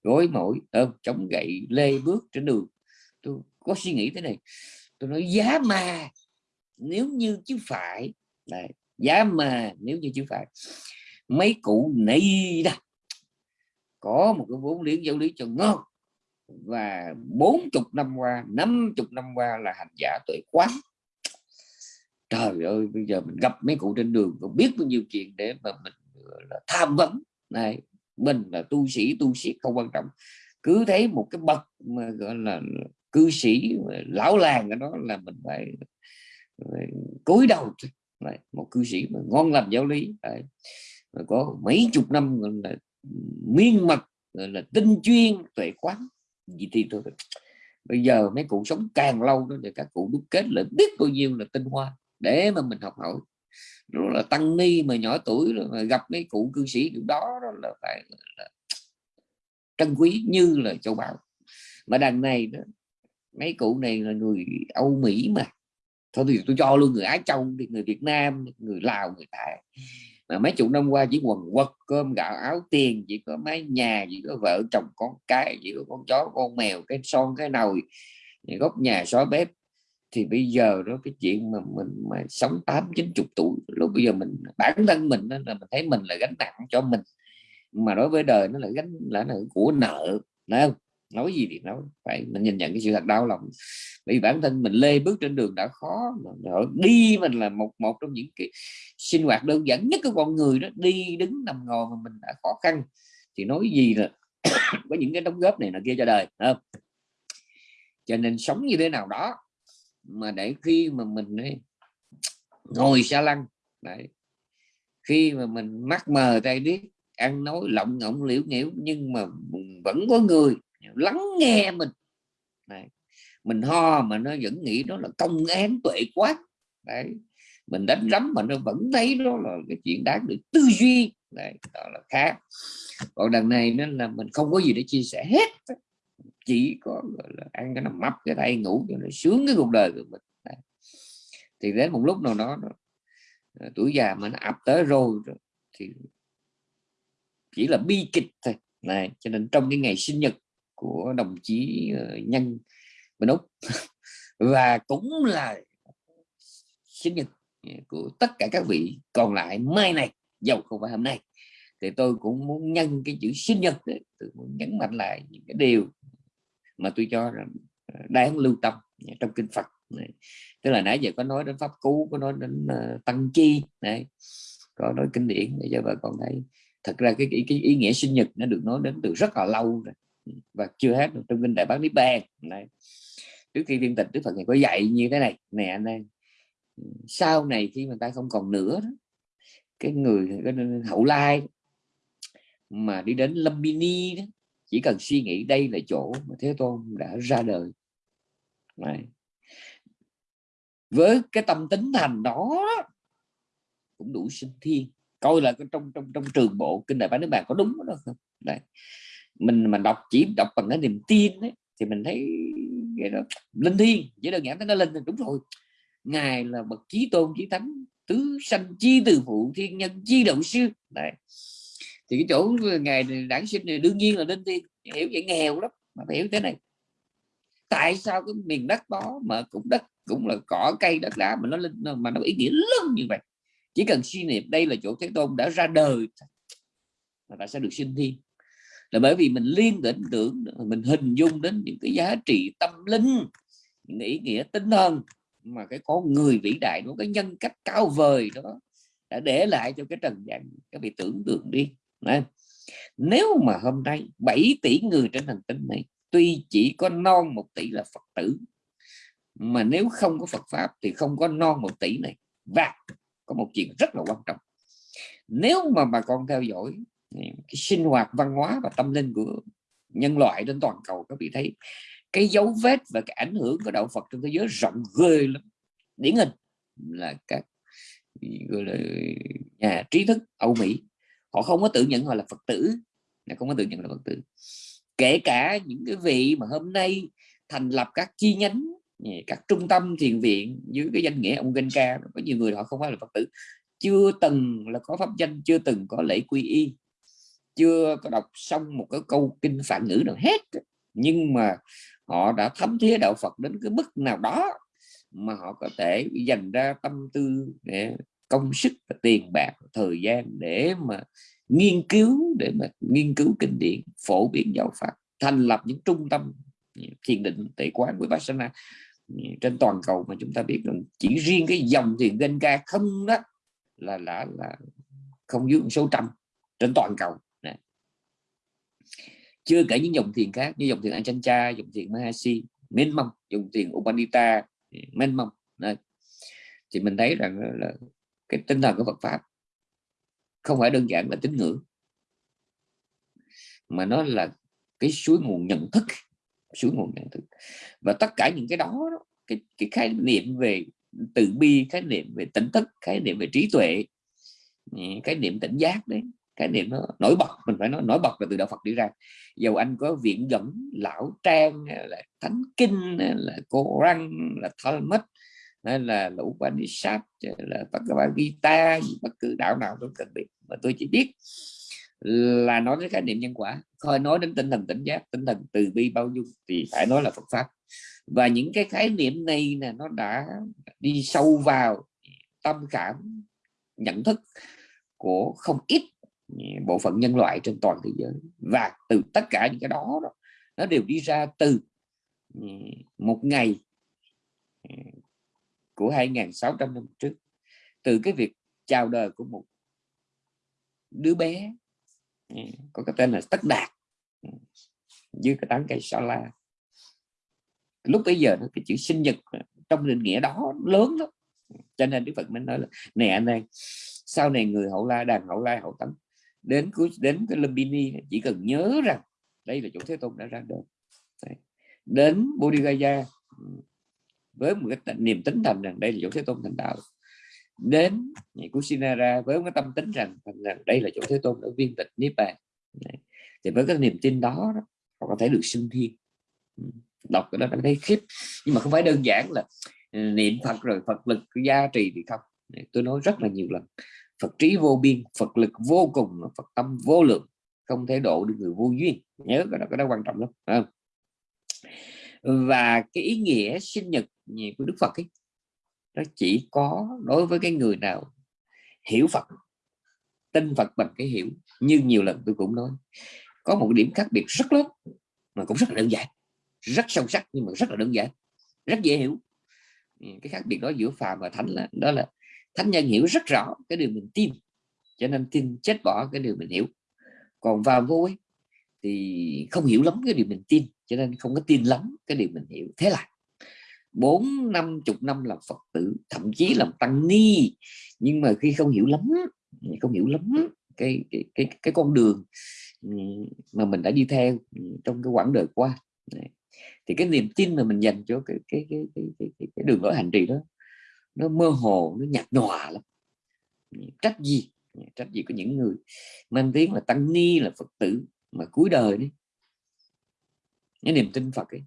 Speaker 1: gối mỏi, ôm, chống gậy, lê bước trên đường. Tôi có suy nghĩ thế này, tôi nói, giá mà nếu như chứ phải. Này, giá mà nếu như chứ phải. Mấy cụ này đó, có một cái vốn liếng giáo lý cho ngon. Và bốn chục năm qua, năm chục năm qua là hành giả tuệ quán. Trời ơi, bây giờ mình gặp mấy cụ trên đường, còn biết bao nhiêu chuyện để mà mình là, tham vấn. Này mình là tu sĩ tu sĩ không quan trọng. Cứ thấy một cái bậc mà gọi là cư sĩ lão làng ở đó là mình phải, phải cúi đầu Đấy, một cư sĩ mà ngon lành giáo lý. Đấy. có mấy chục năm gọi là miên mật gọi là tinh chuyên tuệ quán gì thì tôi bây giờ mấy cụ sống càng lâu đó thì các cụ đúc kết lại biết bao nhiêu là tinh hoa để mà mình học hỏi đó là tăng ni mà nhỏ tuổi rồi mà gặp mấy cụ cư sĩ kiểu đó, đó là phải là trân quý như là châu bảo mà đằng này đó mấy cụ này là người Âu Mỹ mà. Thôi thì tôi cho luôn người Á Châu thì người Việt Nam người Lào người Thái. Mà mấy chục năm qua chỉ quần quật cơm gạo áo tiền chỉ có mái nhà chỉ có vợ chồng con cái chỉ có con chó con mèo cái son cái nồi góc nhà xóa bếp thì bây giờ đó cái chuyện mà mình mà sống tám chín chục tuổi lúc bây giờ mình bản thân mình đó là mình thấy mình là gánh nặng cho mình. Mà đối với đời nó là gánh là, là của nợ phải không? Nói gì thì nói phải mình nhìn nhận cái sự thật đau lòng. Vì bản thân mình lê bước trên đường đã khó mà đi mình là một một trong những cái sinh hoạt đơn giản nhất của con người đó đi đứng nằm ngồi mà mình đã khó khăn. Thì nói gì là có những cái đóng góp này là kia cho đời không? Cho nên sống như thế nào đó mà để khi mà mình ấy, ngồi. xa lăng đấy. Khi mà mình mắc mờ tay điếc ăn nói lộng ngọng liễu nhiễu nhưng mà vẫn có người lắng nghe mình. Đấy. mình ho mà nó vẫn nghĩ đó là công án tuệ quát. Đấy. Mình đánh rắm mà nó vẫn thấy đó là cái chuyện đáng được tư duy. Đấy, đó là khác. Còn đằng này nó là mình không có gì để chia sẻ hết chỉ có là ăn cái nằm mắp cái tay ngủ cho nó sướng cái cuộc đời của mình. Đấy. thì đến một lúc nào đó tuổi già mà nó ập tới rồi, thì chỉ là bi kịch thôi. Này cho nên trong cái ngày sinh nhật của đồng chí ờ, nhân bên úc và cũng là sinh nhật của tất cả các vị còn lại mai này dầu không phải hôm nay thì tôi cũng muốn nhân cái chữ sinh nhật đấy, tôi muốn nhấn mạnh lại những cái điều mà tôi cho rằng ờ, đáng lưu tâm trong kinh Phật này. tức là nãy giờ có nói đến pháp cú có nói đến uh, tăng chi này có nói kinh điển để cho bà con thấy thật ra cái, cái, cái ý nghĩa sinh nhật nó được nói đến từ rất là lâu rồi và chưa hết trong kinh đại bác niết bàn này trước khi viên tịch đức phật này có dạy như thế này nè anh em ừ, sau này khi mà ta không còn nữa đó, cái người cái hậu lai mà đi đến Lumbini đó chỉ cần suy nghĩ đây là chỗ mà Thế Tôn đã ra đời này. với cái tâm tính thành đó cũng đủ sinh thiên coi là trong trong trong trường bộ kinh đại bá nước bạn có đúng đó không Đấy. mình mà đọc chỉ đọc bằng cái niềm tin ấy, thì mình thấy cái đó linh thiên chỉ đơn giản nó linh đúng rồi ngài là bậc chí tôn chí thánh tứ sanh chi từ phụ thiên nhân chi động sư Đấy thì cái chỗ ngày đản sinh này đương nhiên là linh thiên hiểu vậy nghèo lắm, mà phải hiểu thế này. Tại sao cái miền đất đó mà cũng đất, cũng là cỏ, cây, đất đá mà nó linh mà nó ý nghĩa lớn như vậy? Chỉ cần suy niệm đây là chỗ thế tôn đã ra đời mà ta sẽ được sinh thiên là bởi vì mình liên tưởng tưởng mình hình dung đến những cái giá trị tâm linh, những ý nghĩa tinh thần mà cái con người vĩ đại của cái nhân cách cao vời đó đã để lại cho cái trần gian. Các vị tưởng tượng đi. Đấy. nếu mà hôm nay 7 tỷ người trên hành tinh này tuy chỉ có non một tỷ là Phật tử, mà nếu không có Phật pháp thì không có non một tỷ này. Và có một chuyện rất là quan trọng. Nếu mà bà con theo dõi cái sinh hoạt văn hóa và tâm linh của nhân loại trên toàn cầu các vị thấy, cái dấu vết và cái ảnh hưởng của đạo Phật trong thế giới rộng ghê lắm. Điển hình là các, gọi là, nhà trí thức Âu Mỹ họ không có tự nhận họ là Phật tử. Không có tự nhận là Phật tử. Kể cả những cái vị mà hôm nay thành lập các chi nhánh các trung tâm thiền viện dưới cái danh nghĩa ông Ca, có nhiều người họ không phải là Phật tử. Chưa từng là có pháp danh, chưa từng có lễ quy y, chưa có đọc xong một cái câu kinh phản ngữ nào hết. Nhưng mà họ đã thấm thía đạo Phật đến cái mức nào đó mà họ có thể dành ra tâm tư để công sức và tiền bạc, thời gian để mà nghiên cứu, để mà nghiên cứu kinh điển, phổ biến giáo pháp, thành lập những trung tâm ừ, thiền định tệ quán với Vipassana. Ừ, trên toàn cầu mà chúng ta biết rằng chỉ riêng cái dòng thiền Genka không đó là là là không dưới số trăm trên toàn cầu. Này. chưa kể những dòng thiền khác như dòng thiền Achancha, dòng thiền Mahasi, mênh mông, dòng thiền Upanita ừ, mênh mông. Thì mình thấy rằng là cái tinh thần của Phật pháp. Không phải đơn giản là tín ngưỡng mà nó là cái suối nguồn nhận thức suối nguồn nhận thức. Và tất cả những cái đó cái, cái khái niệm về từ bi khái niệm về tỉnh thức khái niệm về trí tuệ ừ, cái niệm tỉnh giác đấy cái niệm nó nổi bật mình phải nói nổi bật là từ đạo Phật đi ra. Dầu anh có viện dẫn lão trang là thánh kinh là cô răng là Talmud hay là lũ Upanishad là Bhagavad Gita bất cứ đạo nào tôi cần biết. Mà tôi chỉ biết là nói đến khái niệm nhân quả. Thôi nói đến tinh thần tỉnh giác, tinh thần từ bi bao dung thì phải nói là Phật pháp. Và những cái khái niệm này là nó đã đi sâu vào tâm cảm, nhận thức của không ít bộ phận nhân loại trên toàn thế giới. Và từ tất cả những cái đó, nó đều đi ra từ một ngày của 2.600 năm trước. Từ cái việc chào đời của một đứa bé có cái tên là Tất Đạt dưới cái tán cây sa la. Lúc bây giờ cái chữ sinh nhật trong định nghĩa đó lớn lắm. Cho nên Đức Phật mới nói là nè anh em sau này người hậu la đàn hậu la hậu tấn đến cuối đến cái Lumbini chỉ cần nhớ rằng đây là chỗ Thế Tôn đã ra đời. Đến Bodhigaya với một cái niềm tính thành rằng đây là chỗ Thế Tôn thành đạo. Đến Kusinara với cái tâm tính rằng, rằng đây là chỗ thế tôn đã viên tịch niết bàn thì với cái niềm tin đó, đó họ có thể được sinh thiên ừ. đọc cái đó đã thấy khiếp. Nhưng mà không phải đơn giản là ừ, niệm Phật rồi Phật lực gia trì thì không. Tôi nói rất là nhiều lần. Phật trí vô biên Phật lực vô cùng Phật tâm vô lượng không thể độ được người vô duyên. Nhớ cái đó cái đó quan trọng lắm không? Và cái ý nghĩa sinh nhật của Đức Phật ấy nó chỉ có đối với cái người nào hiểu Phật tin Phật bằng cái hiểu. Như nhiều lần tôi cũng nói có một điểm khác biệt rất lớn mà cũng rất là đơn giản rất sâu sắc nhưng mà rất là đơn giản rất dễ hiểu. Ừ, cái khác biệt đó giữa phàm và thánh là đó là thánh nhân hiểu rất rõ cái điều mình tin cho nên tin chết bỏ cái điều mình hiểu. Còn vào vô ấy, thì không hiểu lắm cái điều mình tin cho nên không có tin lắm cái điều mình hiểu. Thế là bốn năm chục năm làm phật tử thậm chí làm tăng ni nhưng mà khi không hiểu lắm không hiểu lắm cái cái cái, cái con đường ừ, mà mình đã đi theo trong cái quãng đời qua. Thì cái niềm tin mà mình dành cho cái cái cái cái, cái, cái, cái đường lối hành trì đó nó mơ hồ nó nhạt nhòa lắm. Ừ, trách gì? Ừ, trách gì có những người mang tiếng là tăng ni là phật tử mà cuối đời đấy cái niềm tin phật ấy,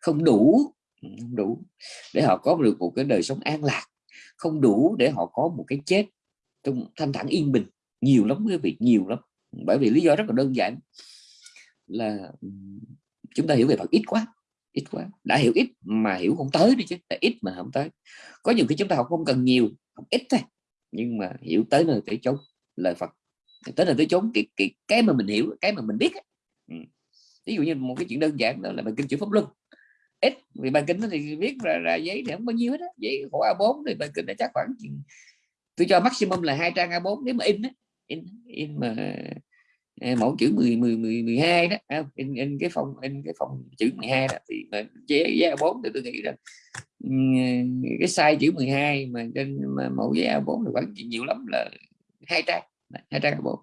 Speaker 1: không đủ ừ, không đủ để họ có được một cái đời sống an lạc, không đủ để họ có một cái chết trong, thanh thản yên bình, nhiều lắm quý vị, nhiều lắm. Bởi vì lý do rất là đơn giản là ừ, chúng ta hiểu về Phật ít quá ít quá. Đã hiểu ít mà hiểu không tới đi chứ là ít mà không tới. Có nhiều khi chúng ta học không cần nhiều, học ít thôi, nhưng mà hiểu tới nơi tới chốn lời Phật. Tới nơi tới chốn, cái cái cái mà mình hiểu, cái mà mình biết ấy ví dụ như một cái chuyện đơn giản đó là bài kinh chữ pháp luân. Ít vì bài kinh thì viết ra, ra giấy thì không bao nhiêu hết á. Giấy khổ A4 thì bài kinh đã chắc khoảng tôi cho maximum là hai trang A4 nếu mà in á in, in mà à, mẫu chữ 10 10 10 12 đó in, in cái phòng in cái phòng chữ 12 đó thì mà giấy giấy A4 thì tôi nghĩ rằng ừ, cái size chữ 12 mà trên mà mẫu giấy A4 thì khoảng nhiều lắm là hai trang. Hai trang A4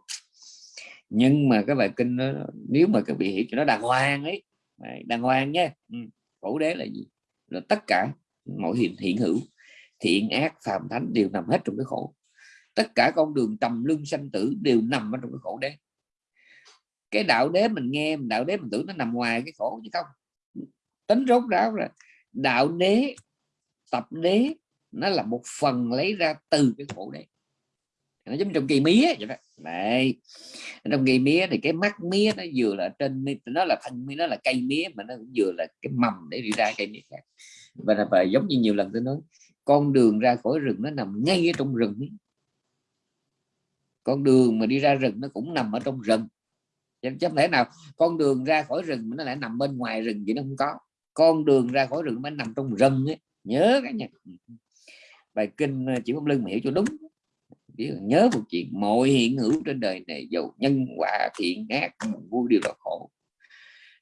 Speaker 1: nhưng mà cái bài kinh đó, nếu mà các vị hiểu cho nó đàng hoàng ấy. Đàng hoàng nhé khổ ừ, đế là gì? Là tất cả mọi hiện hiện hữu thiện ác phàm thánh đều nằm hết trong cái khổ. Tất cả con đường trầm lưng sanh tử đều nằm ở trong cái khổ đế. Cái đạo đế mình nghe đạo đế mình tưởng nó nằm ngoài cái khổ chứ không. Tính rốt ráo là đạo đế tập đế nó là một phần lấy ra từ cái khổ đế. Nó giống trong kỳ mía vậy đó này trong cây mía thì cái mắt mía nó vừa là trên nó là thân mía nó là cây mía mà nó cũng vừa là cái mầm để đi ra cây mía khác. Và là và giống như nhiều lần tôi nói con đường ra khỏi rừng nó nằm ngay ở trong rừng ấy. con đường mà đi ra rừng nó cũng nằm ở trong rừng. Chứ không thể nào con đường ra khỏi rừng nó lại nằm bên ngoài rừng vậy nó không có. Con đường ra khỏi rừng nó nằm trong rừng ấy. Nhớ cái nhà bài kinh ờ, chỉ không lưng mà hiểu cho đúng nhớ một chuyện, mọi hiện hữu trên đời này dầu nhân quả, thiện ác, buồn vui đều là khổ.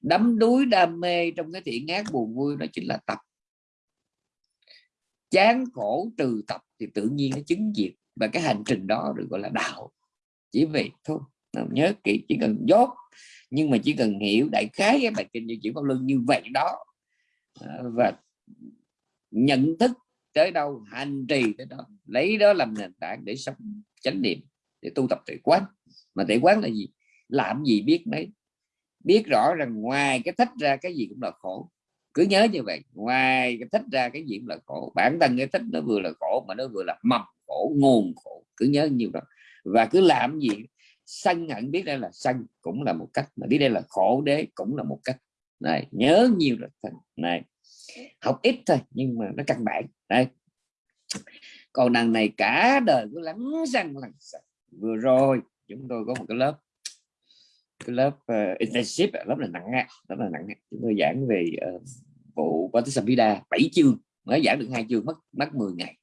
Speaker 1: Đắm đuối đam mê trong cái thiện ác, buồn vui đó chính là tập. Chán khổ trừ tập thì tự nhiên nó chứng diệt, và cái hành trình đó được gọi là đạo. Chỉ vậy thôi nhớ kỹ, chỉ cần dốt, nhưng mà chỉ cần hiểu đại khái cái bài kinh như chỉ pháp luân như vậy đó à, và nhận thức tới đâu, hành trì tới đó, lấy đó làm nền tảng để sống, chánh niệm, để tu tập tuệ quán. Mà tuệ quán là gì? Làm gì biết mấy? Biết rõ rằng ngoài cái thích ra cái gì cũng là khổ. Cứ nhớ như vậy, ngoài cái thích ra cái gì cũng là khổ. Bản thân cái thích nó vừa là khổ mà nó vừa là mầm khổ, nguồn khổ, cứ nhớ nhiều đó và cứ làm gì? Sân hận biết đây là sân cũng là một cách, mà biết đây là khổ đế cũng là một cách. Này, nhớ nhiều rồi này học ít thôi nhưng mà nó căn bản. Đây. Còn đằng này cả đời cứ lắng răng lắng vừa rồi chúng tôi có một cái lớp cái lớp uh, internship lớp là nặng lớp là nặng chúng tôi giảng về ờ, uh, bộ Patisambhida bảy chương mới giảng được hai chương mất mất 10 ngày.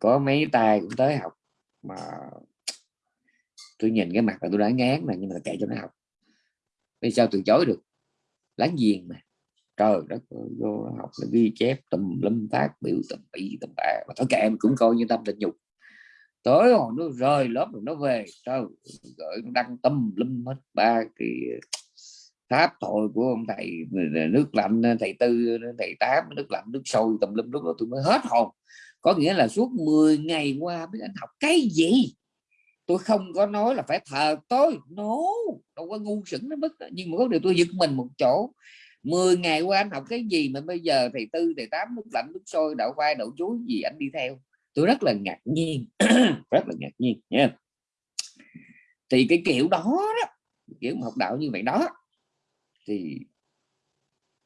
Speaker 1: Có mấy tay cũng tới học mà tôi nhìn cái mặt là tôi đã ngán mà nhưng mà kệ cho nó học. Vì sao từ chối được? Láng giềng mà trời đất vô học là ghi chép tùm lâm phát biểu tùm bị tùm bạ, mà thôi kệ cũng coi như tâm tình nhục. Tối hồi nó rời lớp rồi nó về, trời gửi đăng tâm lâm hết, ba cái tháp thôi của ông thầy nước lạnh, thầy tư, thầy tám, nước lạnh, nước sôi tùm lum, lúc đó tôi mới hết hồn. Có nghĩa là suốt 10 ngày qua biết anh học cái gì? Tôi không có nói là phải thờ tôi, no, đâu có ngu sững nó bất nhưng mà có điều tôi giật mình một chỗ 10 ngày qua anh học cái gì mà bây giờ thầy tư thầy tám nước lạnh nước sôi đậu vai đậu chuối gì anh đi theo? Tôi rất là ngạc nhiên rất là ngạc nhiên nha. Thì cái kiểu đó, đó kiểu học đạo như vậy đó thì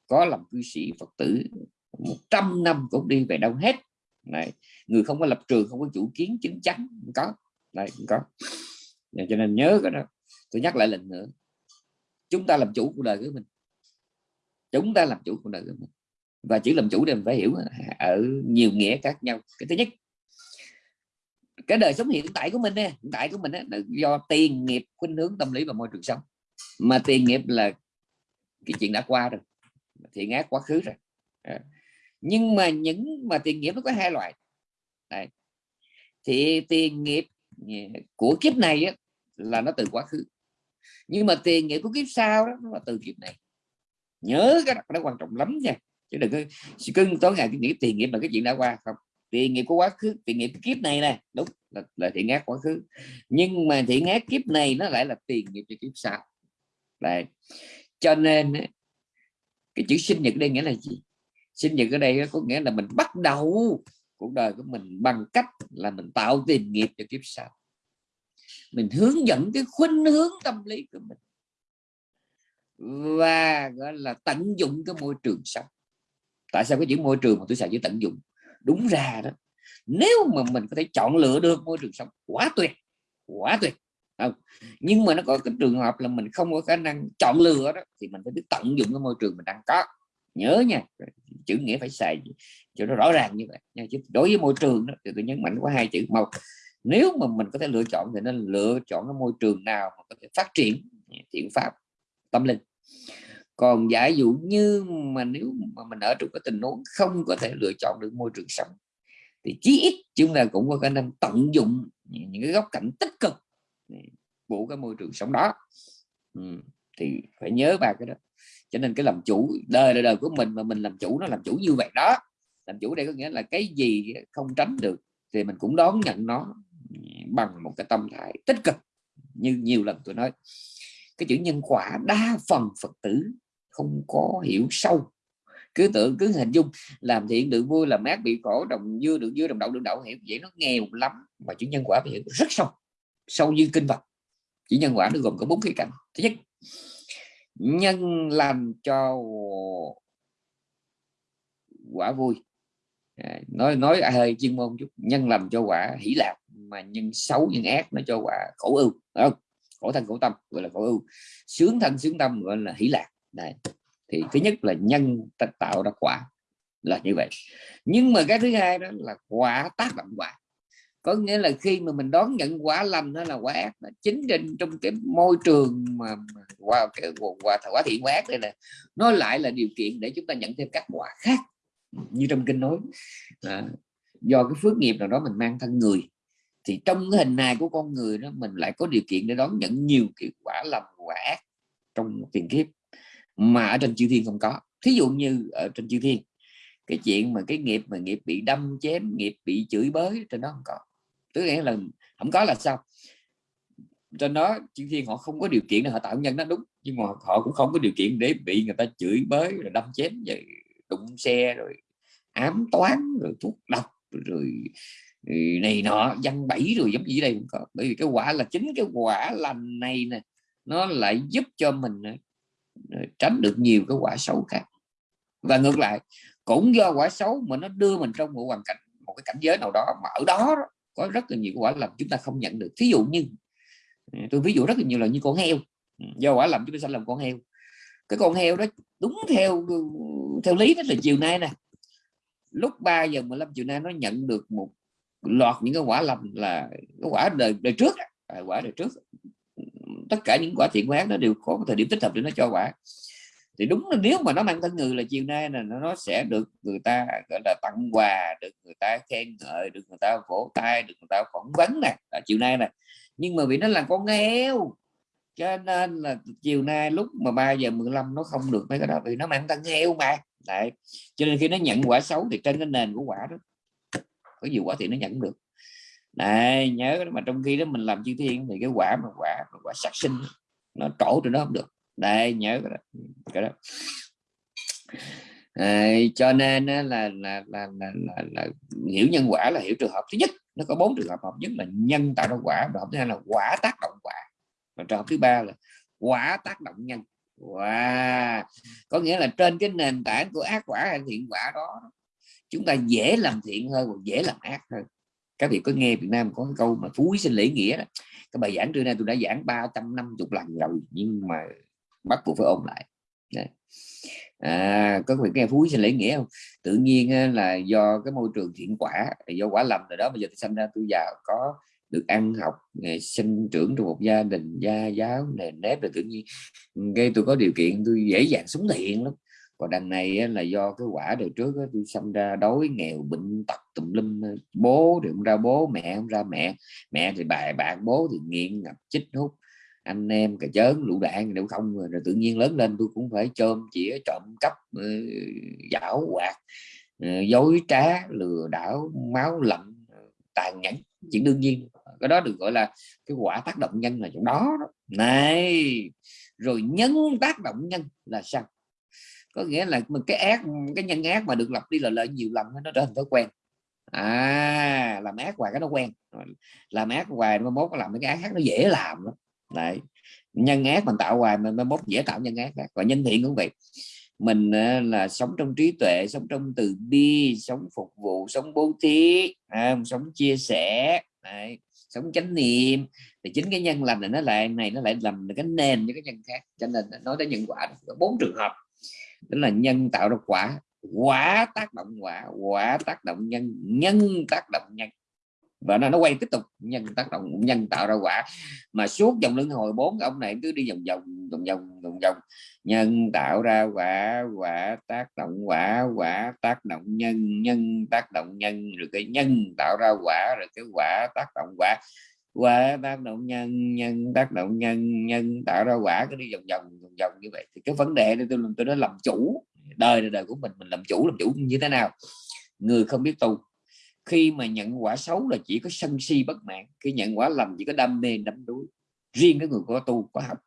Speaker 1: có làm cư sĩ phật tử 100 năm cũng đi về đâu hết. Này người không có lập trường không có chủ kiến chính chắn không có. Này không có. Cho nên nhớ cái đó tôi nhắc lại lần nữa chúng ta làm chủ cuộc đời của mình chúng ta làm chủ cuộc đời của mình. Và chỉ làm chủ thì mình phải hiểu ở nhiều nghĩa khác nhau. Cái thứ nhất cái đời sống hiện tại của mình nè hiện tại của mình là do tiền nghiệp khuynh hướng tâm lý và môi trường sống. Mà tiền nghiệp là cái chuyện đã qua rồi thì ngã quá khứ rồi. À. nhưng mà những mà tiền nghiệp nó có hai loại. Đây. thì tiền nghiệp của kiếp này á, là nó từ quá khứ. Nhưng mà tiền nghiệp của kiếp sau đó nó là từ kiếp này nhớ cái đó quan trọng lắm nha. Chứ đừng có cưng tối ngày cứ nghĩ tiền nghiệp là cái chuyện đã qua. Không tiền nghiệp của quá khứ tiền nghiệp kiếp này nè. Đúng là, là thiện ác quá khứ. Nhưng mà thiện ác kiếp này nó lại là tiền nghiệp cho kiếp sau. Đấy. cho nên cái chữ sinh nhật đây nghĩa là gì? Sinh nhật ở đây có nghĩa là mình bắt đầu cuộc đời của mình bằng cách là mình tạo tiền nghiệp cho kiếp sau. Mình hướng dẫn cái khuynh hướng tâm lý của mình và gọi là tận dụng cái môi trường sống. Tại sao cái chữ môi trường mà tôi xài chữ tận dụng? Đúng ra đó nếu mà mình có thể chọn lựa được môi trường sống quá tuyệt quá tuyệt. Không nhưng mà nó có cái trường hợp là mình không có khả năng chọn lựa đó thì mình phải biết tận dụng cái môi trường mình đang có. Nhớ nha chữ nghĩa phải xài cho nó rõ ràng như vậy. Nha chứ đối với môi trường đó, thì tôi nhấn mạnh có hai chữ. Một nếu mà mình có thể lựa chọn thì nên lựa chọn cái môi trường nào mà có thể phát triển thiện pháp tâm linh. Còn giả dụ như mà nếu mà mình ở trong cái tình huống không có thể lựa chọn được môi trường sống thì chí ít chúng ta cũng có khả năng tận dụng những cái góc cạnh tích cực của cái môi trường sống đó. Ừ, thì phải nhớ ba cái đó. Cho nên cái làm chủ đời đời, đời của mình mà mình làm chủ nó làm chủ như vậy đó. Làm chủ đây có nghĩa là cái gì không tránh được thì mình cũng đón nhận nó bằng một cái tâm thái tích cực như nhiều lần tôi nói cái chữ nhân quả đa phần phật tử không có hiểu sâu. Cứ tưởng cứ hình dung làm thiện được vui làm ác bị khổ đồng dưa được dưa đồng đậu được đậu hiểu vậy nó nghèo lắm. Mà chữ nhân quả hiểu rất sâu sâu như kinh Phật. Chữ nhân quả nó gồm có bốn khía cạnh. Thứ nhất nhân làm cho quả vui. À, nói nói hơi chuyên môn chút. Nhân làm cho quả hỷ lạc mà nhân xấu nhân ác nó cho quả khổ ưu không? Khổ thân khổ tâm gọi là khổ ưu. Sướng thân sướng tâm gọi là hỷ lạc. Đấy. thì thứ nhất là nhân tạo ra quả là như vậy. Nhưng mà cái thứ hai đó là quả tác động quả. Có nghĩa là khi mà mình đón nhận quả lành đó là quả ác chính trên trong cái môi trường mà qua cái quả, quả thiện quả ác đây nè nó lại là điều kiện để chúng ta nhận thêm các quả khác như trong kinh nói. À, do cái phước nghiệp nào đó mình mang thân người thì trong cái hình hài của con người đó, mình lại có điều kiện để đón nhận nhiều kiểu quả lầm quả ác trong tiền kiếp mà ở trên chư thiên không có. Thí dụ như ở trên chư thiên, cái chuyện mà cái nghiệp mà nghiệp bị đâm chém, nghiệp bị chửi bới, trên đó không có. Tức nghĩa là không có là sao? Trên đó chư thiên họ không có điều kiện để họ tạo nhân nó đúng, nhưng mà họ cũng không có điều kiện để bị người ta chửi bới, rồi đâm chém vậy đụng xe, rồi ám toán, rồi thuốc độc, rồi Ừ, này nọ văn bẫy rồi giống gì đây cũng có. Bởi vì cái quả là chính cái quả lành này nè, nó lại giúp cho mình ờ, ờ, tránh được nhiều cái quả xấu khác. Và ngược lại, cũng do quả xấu mà nó đưa mình trong một hoàn cảnh, một cái cảnh giới nào đó mà ở đó có rất là nhiều quả lành chúng ta không nhận được. Thí dụ như ờ, tôi ví dụ rất là nhiều là như con heo. Ừ, do quả lành chúng ta sẽ làm con heo. Cái con heo đó đúng theo theo lý đó là chiều nay nè. Lúc 3 giờ 15 chiều nay nó nhận được một lọt những cái quả lầm là cái quả đời đời trước à, quả đời trước. Tất cả những quả thiện quán nó đều có thời điểm tích hợp để nó cho quả. Thì đúng là nếu mà nó mang thân người là chiều nay là nó sẽ được người ta gọi là tặng quà được người ta khen ngợi được người ta vỗ tay được người ta phỏng vấn nè là chiều nay nè. Nhưng mà vì nó là con heo cho nên là chiều nay lúc mà 3 giờ 15 nó không được mấy cái đó vì nó mang thân heo mà. Đấy. cho nên khi nó nhận quả xấu thì trên cái nền của quả đó có nhiều quả thì nó nhận được. Này nhớ mà trong khi đó mình làm chư thiên thì cái quả mà quả mà quả sát sinh nó trổ thì nó không được. Đây nhớ cái đó, cái đó. À, cho nên là là, là, là, là, là hiểu nhân quả là hiểu trường hợp thứ nhất. Nó có bốn trường hợp hợp nhất là nhân tạo ra quả trường hợp thứ hai là quả tác động quả. Và trường hợp thứ ba là quả tác động nhân. Wow. có nghĩa là trên cái nền tảng của ác quả hay thiện quả đó chúng ta dễ làm thiện hơn và dễ làm ác hơn. Các vị có nghe Việt Nam có cái câu mà phú quý sinh lễ nghĩa đó. Cái bài giảng trưa nay tôi đã giảng 350 lần rồi, nhưng mà bắt buộc phải ôn lại. Đấy. à có vị nghe phú quý sinh lễ nghĩa không? Tự nhiên là do cái môi trường thiện quả, do quả lầm rồi đó, bây giờ tôi sinh ra, tôi giàu, có được ăn học à, sinh trưởng trong một gia đình gia giáo nền nếp rồi tự nhiên. Gây tôi có điều kiện, tôi dễ dàng sống thiện lắm còn đằng này là do cái quả đời trước tôi sinh ra đói nghèo bệnh tật tùm lum bố thì không ra bố mẹ không ra mẹ mẹ thì bài bạc bố thì nghiện ngập chích hút. Anh em cà chớn lũ đạn đều không rồi, rồi tự nhiên lớn lên tôi cũng phải chôm chĩa trộm cắp giảo quạt ờ, dối trá lừa đảo máu lạnh ờ, tàn nhẫn chuyện đương nhiên. Cái đó được gọi là cái quả tác động nhân là chỗ đó, đó. Này rồi nhân tác động nhân là sao? Có nghĩa là mình cái ác cái nhân ác mà được lặp đi lặp lại nhiều lần nó trở thành thói quen. À làm ác hoài cái nó quen. Làm ác hoài mai mốt làm cái ác khác nó dễ làm đó, đấy. Nhân ác mình tạo hoài mình mới mốt dễ tạo nhân ác và nhân thiện cũng vậy. Mình ờ, là sống trong trí tuệ sống trong từ bi sống phục vụ sống bố thí à, sống chia sẻ đấy, sống chánh niệm. Thì chính cái nhân lành này nó lại này nó lại làm cái nền cho cái nhân khác. Cho nên nói tới nhân quả bốn trường hợp đó là nhân tạo ra quả. Quả tác động quả. Quả tác động nhân. Nhân tác động nhân. Và nó nó quay tiếp tục. Nhân tác động, nhân tạo ra quả. Mà suốt dòng luân hồi bốn ông này cứ đi vòng vòng vòng vòng vòng vòng. Nhân tạo ra quả. Quả tác động quả. Quả tác động nhân. Nhân tác động nhân. Rồi cái nhân tạo ra quả. Rồi cái quả tác động quả quả tác động nhân nhân, tác động nhân nhân tạo ra quả, cứ đi vòng vòng vòng vòng như vậy. Thì cái vấn đề này tôi tôi nói làm chủ, đời là đời của mình mình làm chủ làm chủ như thế nào? Người không biết tu. Khi mà nhận quả xấu là chỉ có sân si bất mãn, khi nhận quả lầm chỉ có đam mê đắm đuối. Riêng cái người có tu, có học.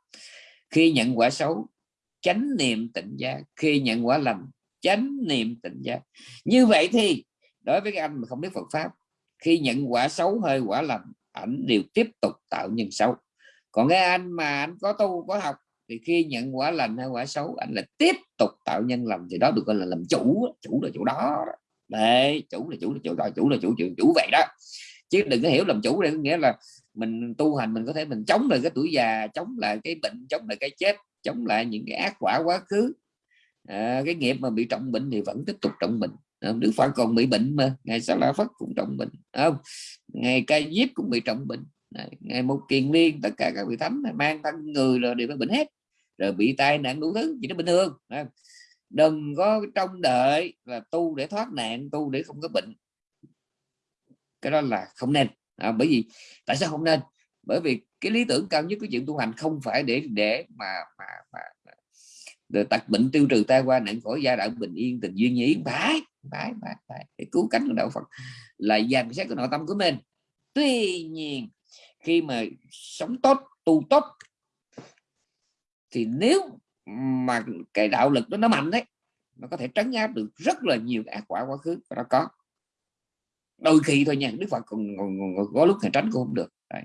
Speaker 1: Khi nhận quả xấu, chánh niệm tỉnh giác. Khi nhận quả lầm, chánh niệm tỉnh giác. Như vậy thì, đối với cái anh mà không biết Phật pháp, khi nhận quả xấu hơi, quả lầm ảnh đều tiếp tục tạo nhân xấu. Còn cái anh mà anh có tu có học thì khi nhận quả lành hay quả xấu anh là tiếp tục tạo nhân lành thì đó được gọi là làm chủ chủ là chủ đó đấy chủ là chủ là chủ đó chủ là chủ chủ, chủ vậy đó. Chứ đừng có hiểu làm chủ đây nghĩa là mình tu hành mình có thể mình chống lại cái tuổi già chống lại cái bệnh chống lại cái chết chống lại những cái ác quả quá khứ. À, cái nghiệp mà bị trọng bệnh thì vẫn tiếp tục trọng bệnh. Đức Phật còn bị bệnh mà ngày sau la Phất cũng trọng bệnh không? Ngày ca diếp cũng bị trọng bệnh. Ngày một kiền liên tất cả các vị thánh mang thân người rồi đều phải bệnh hết. Rồi bị tai nạn đủ thứ gì nó bình thường đừng có trông đợi là tu để thoát nạn tu để không có bệnh. Cái đó là không nên. À, bởi vì tại sao không nên? Bởi vì cái lý tưởng cao nhất của chuyện tu hành không phải để để mà mà, mà, để tật bệnh tiêu trừ tai qua nạn khỏi gia đạo bình yên tình duyên nhí phải phải phải phải. Để cứu cánh của đạo Phật. Là dàn xét của nội tâm của mình. Tuy nhiên khi mà sống tốt tu tốt thì nếu mà cái đạo lực đó nó mạnh đấy nó có thể trấn áp được rất là nhiều ác quả quá khứ. Nó có. Đôi khi thôi nha đức phật còn, còn, còn có lúc thì tránh cũng không được. Đấy.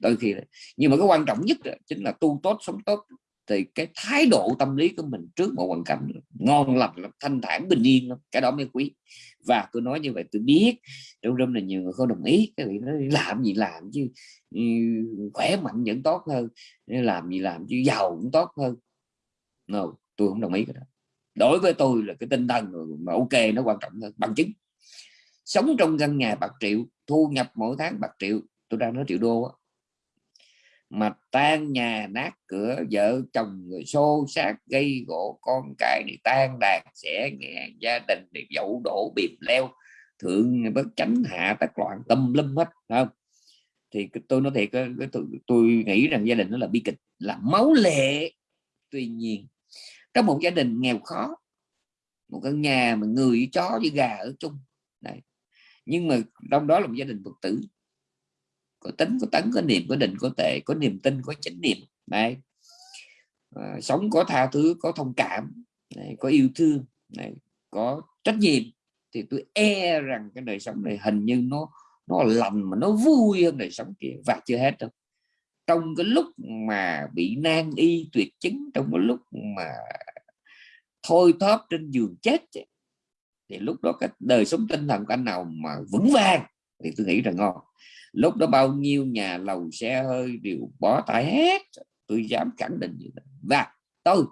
Speaker 1: đôi khi nhưng mà cái quan trọng nhất chính là tu tốt sống tốt thì cái thái độ tâm lý của mình trước một hoàn cảnh ngon lành thanh thản bình yên lắm. cái đó mới quý. Và tôi nói như vậy tôi biết trong râm là nhiều người không đồng ý cái vị nói làm gì làm chứ ừ, khỏe mạnh vẫn tốt hơn làm gì làm chứ giàu cũng tốt hơn. No, tôi không đồng ý cái đó. Đối với tôi là cái tinh thần mà ok nó quan trọng hơn bằng chứng. Sống trong căn nhà bạc triệu thu nhập mỗi tháng bạc triệu tôi đang nói triệu đô mà tan nhà nát cửa vợ chồng người xô sát gây gỗ con cái thì tan đàn sẽ nghe gia đình thì dậu đổ bìm leo. Thượng bất chánh hạ tất loạn tâm lâm hết không? Thì tôi nói thiệt tôi, tôi nghĩ rằng gia đình nó là bi kịch là máu lệ. Tuy nhiên trong một gia đình nghèo khó một căn nhà mà người chó với gà ở chung. Đấy. nhưng mà trong đó là một gia đình phật tử có tính có tấn có niệm có định có tệ có niềm tin có chánh niệm. Này à, ờ, sống có tha thứ có thông cảm này, có yêu thương này, có trách nhiệm thì tôi e rằng cái đời sống này hình như nó nó lành mà nó vui hơn đời sống kia. Và chưa hết đâu. Trong cái lúc mà bị nan y tuyệt chứng trong cái lúc mà thôi thóp trên giường chết thì lúc đó cái đời sống tinh thần của anh nào mà vững vàng thì tôi nghĩ là ngon lúc đó bao nhiêu nhà lầu xe hơi đều bỏ tay hết. Tôi dám khẳng định như vậy. Và tôi,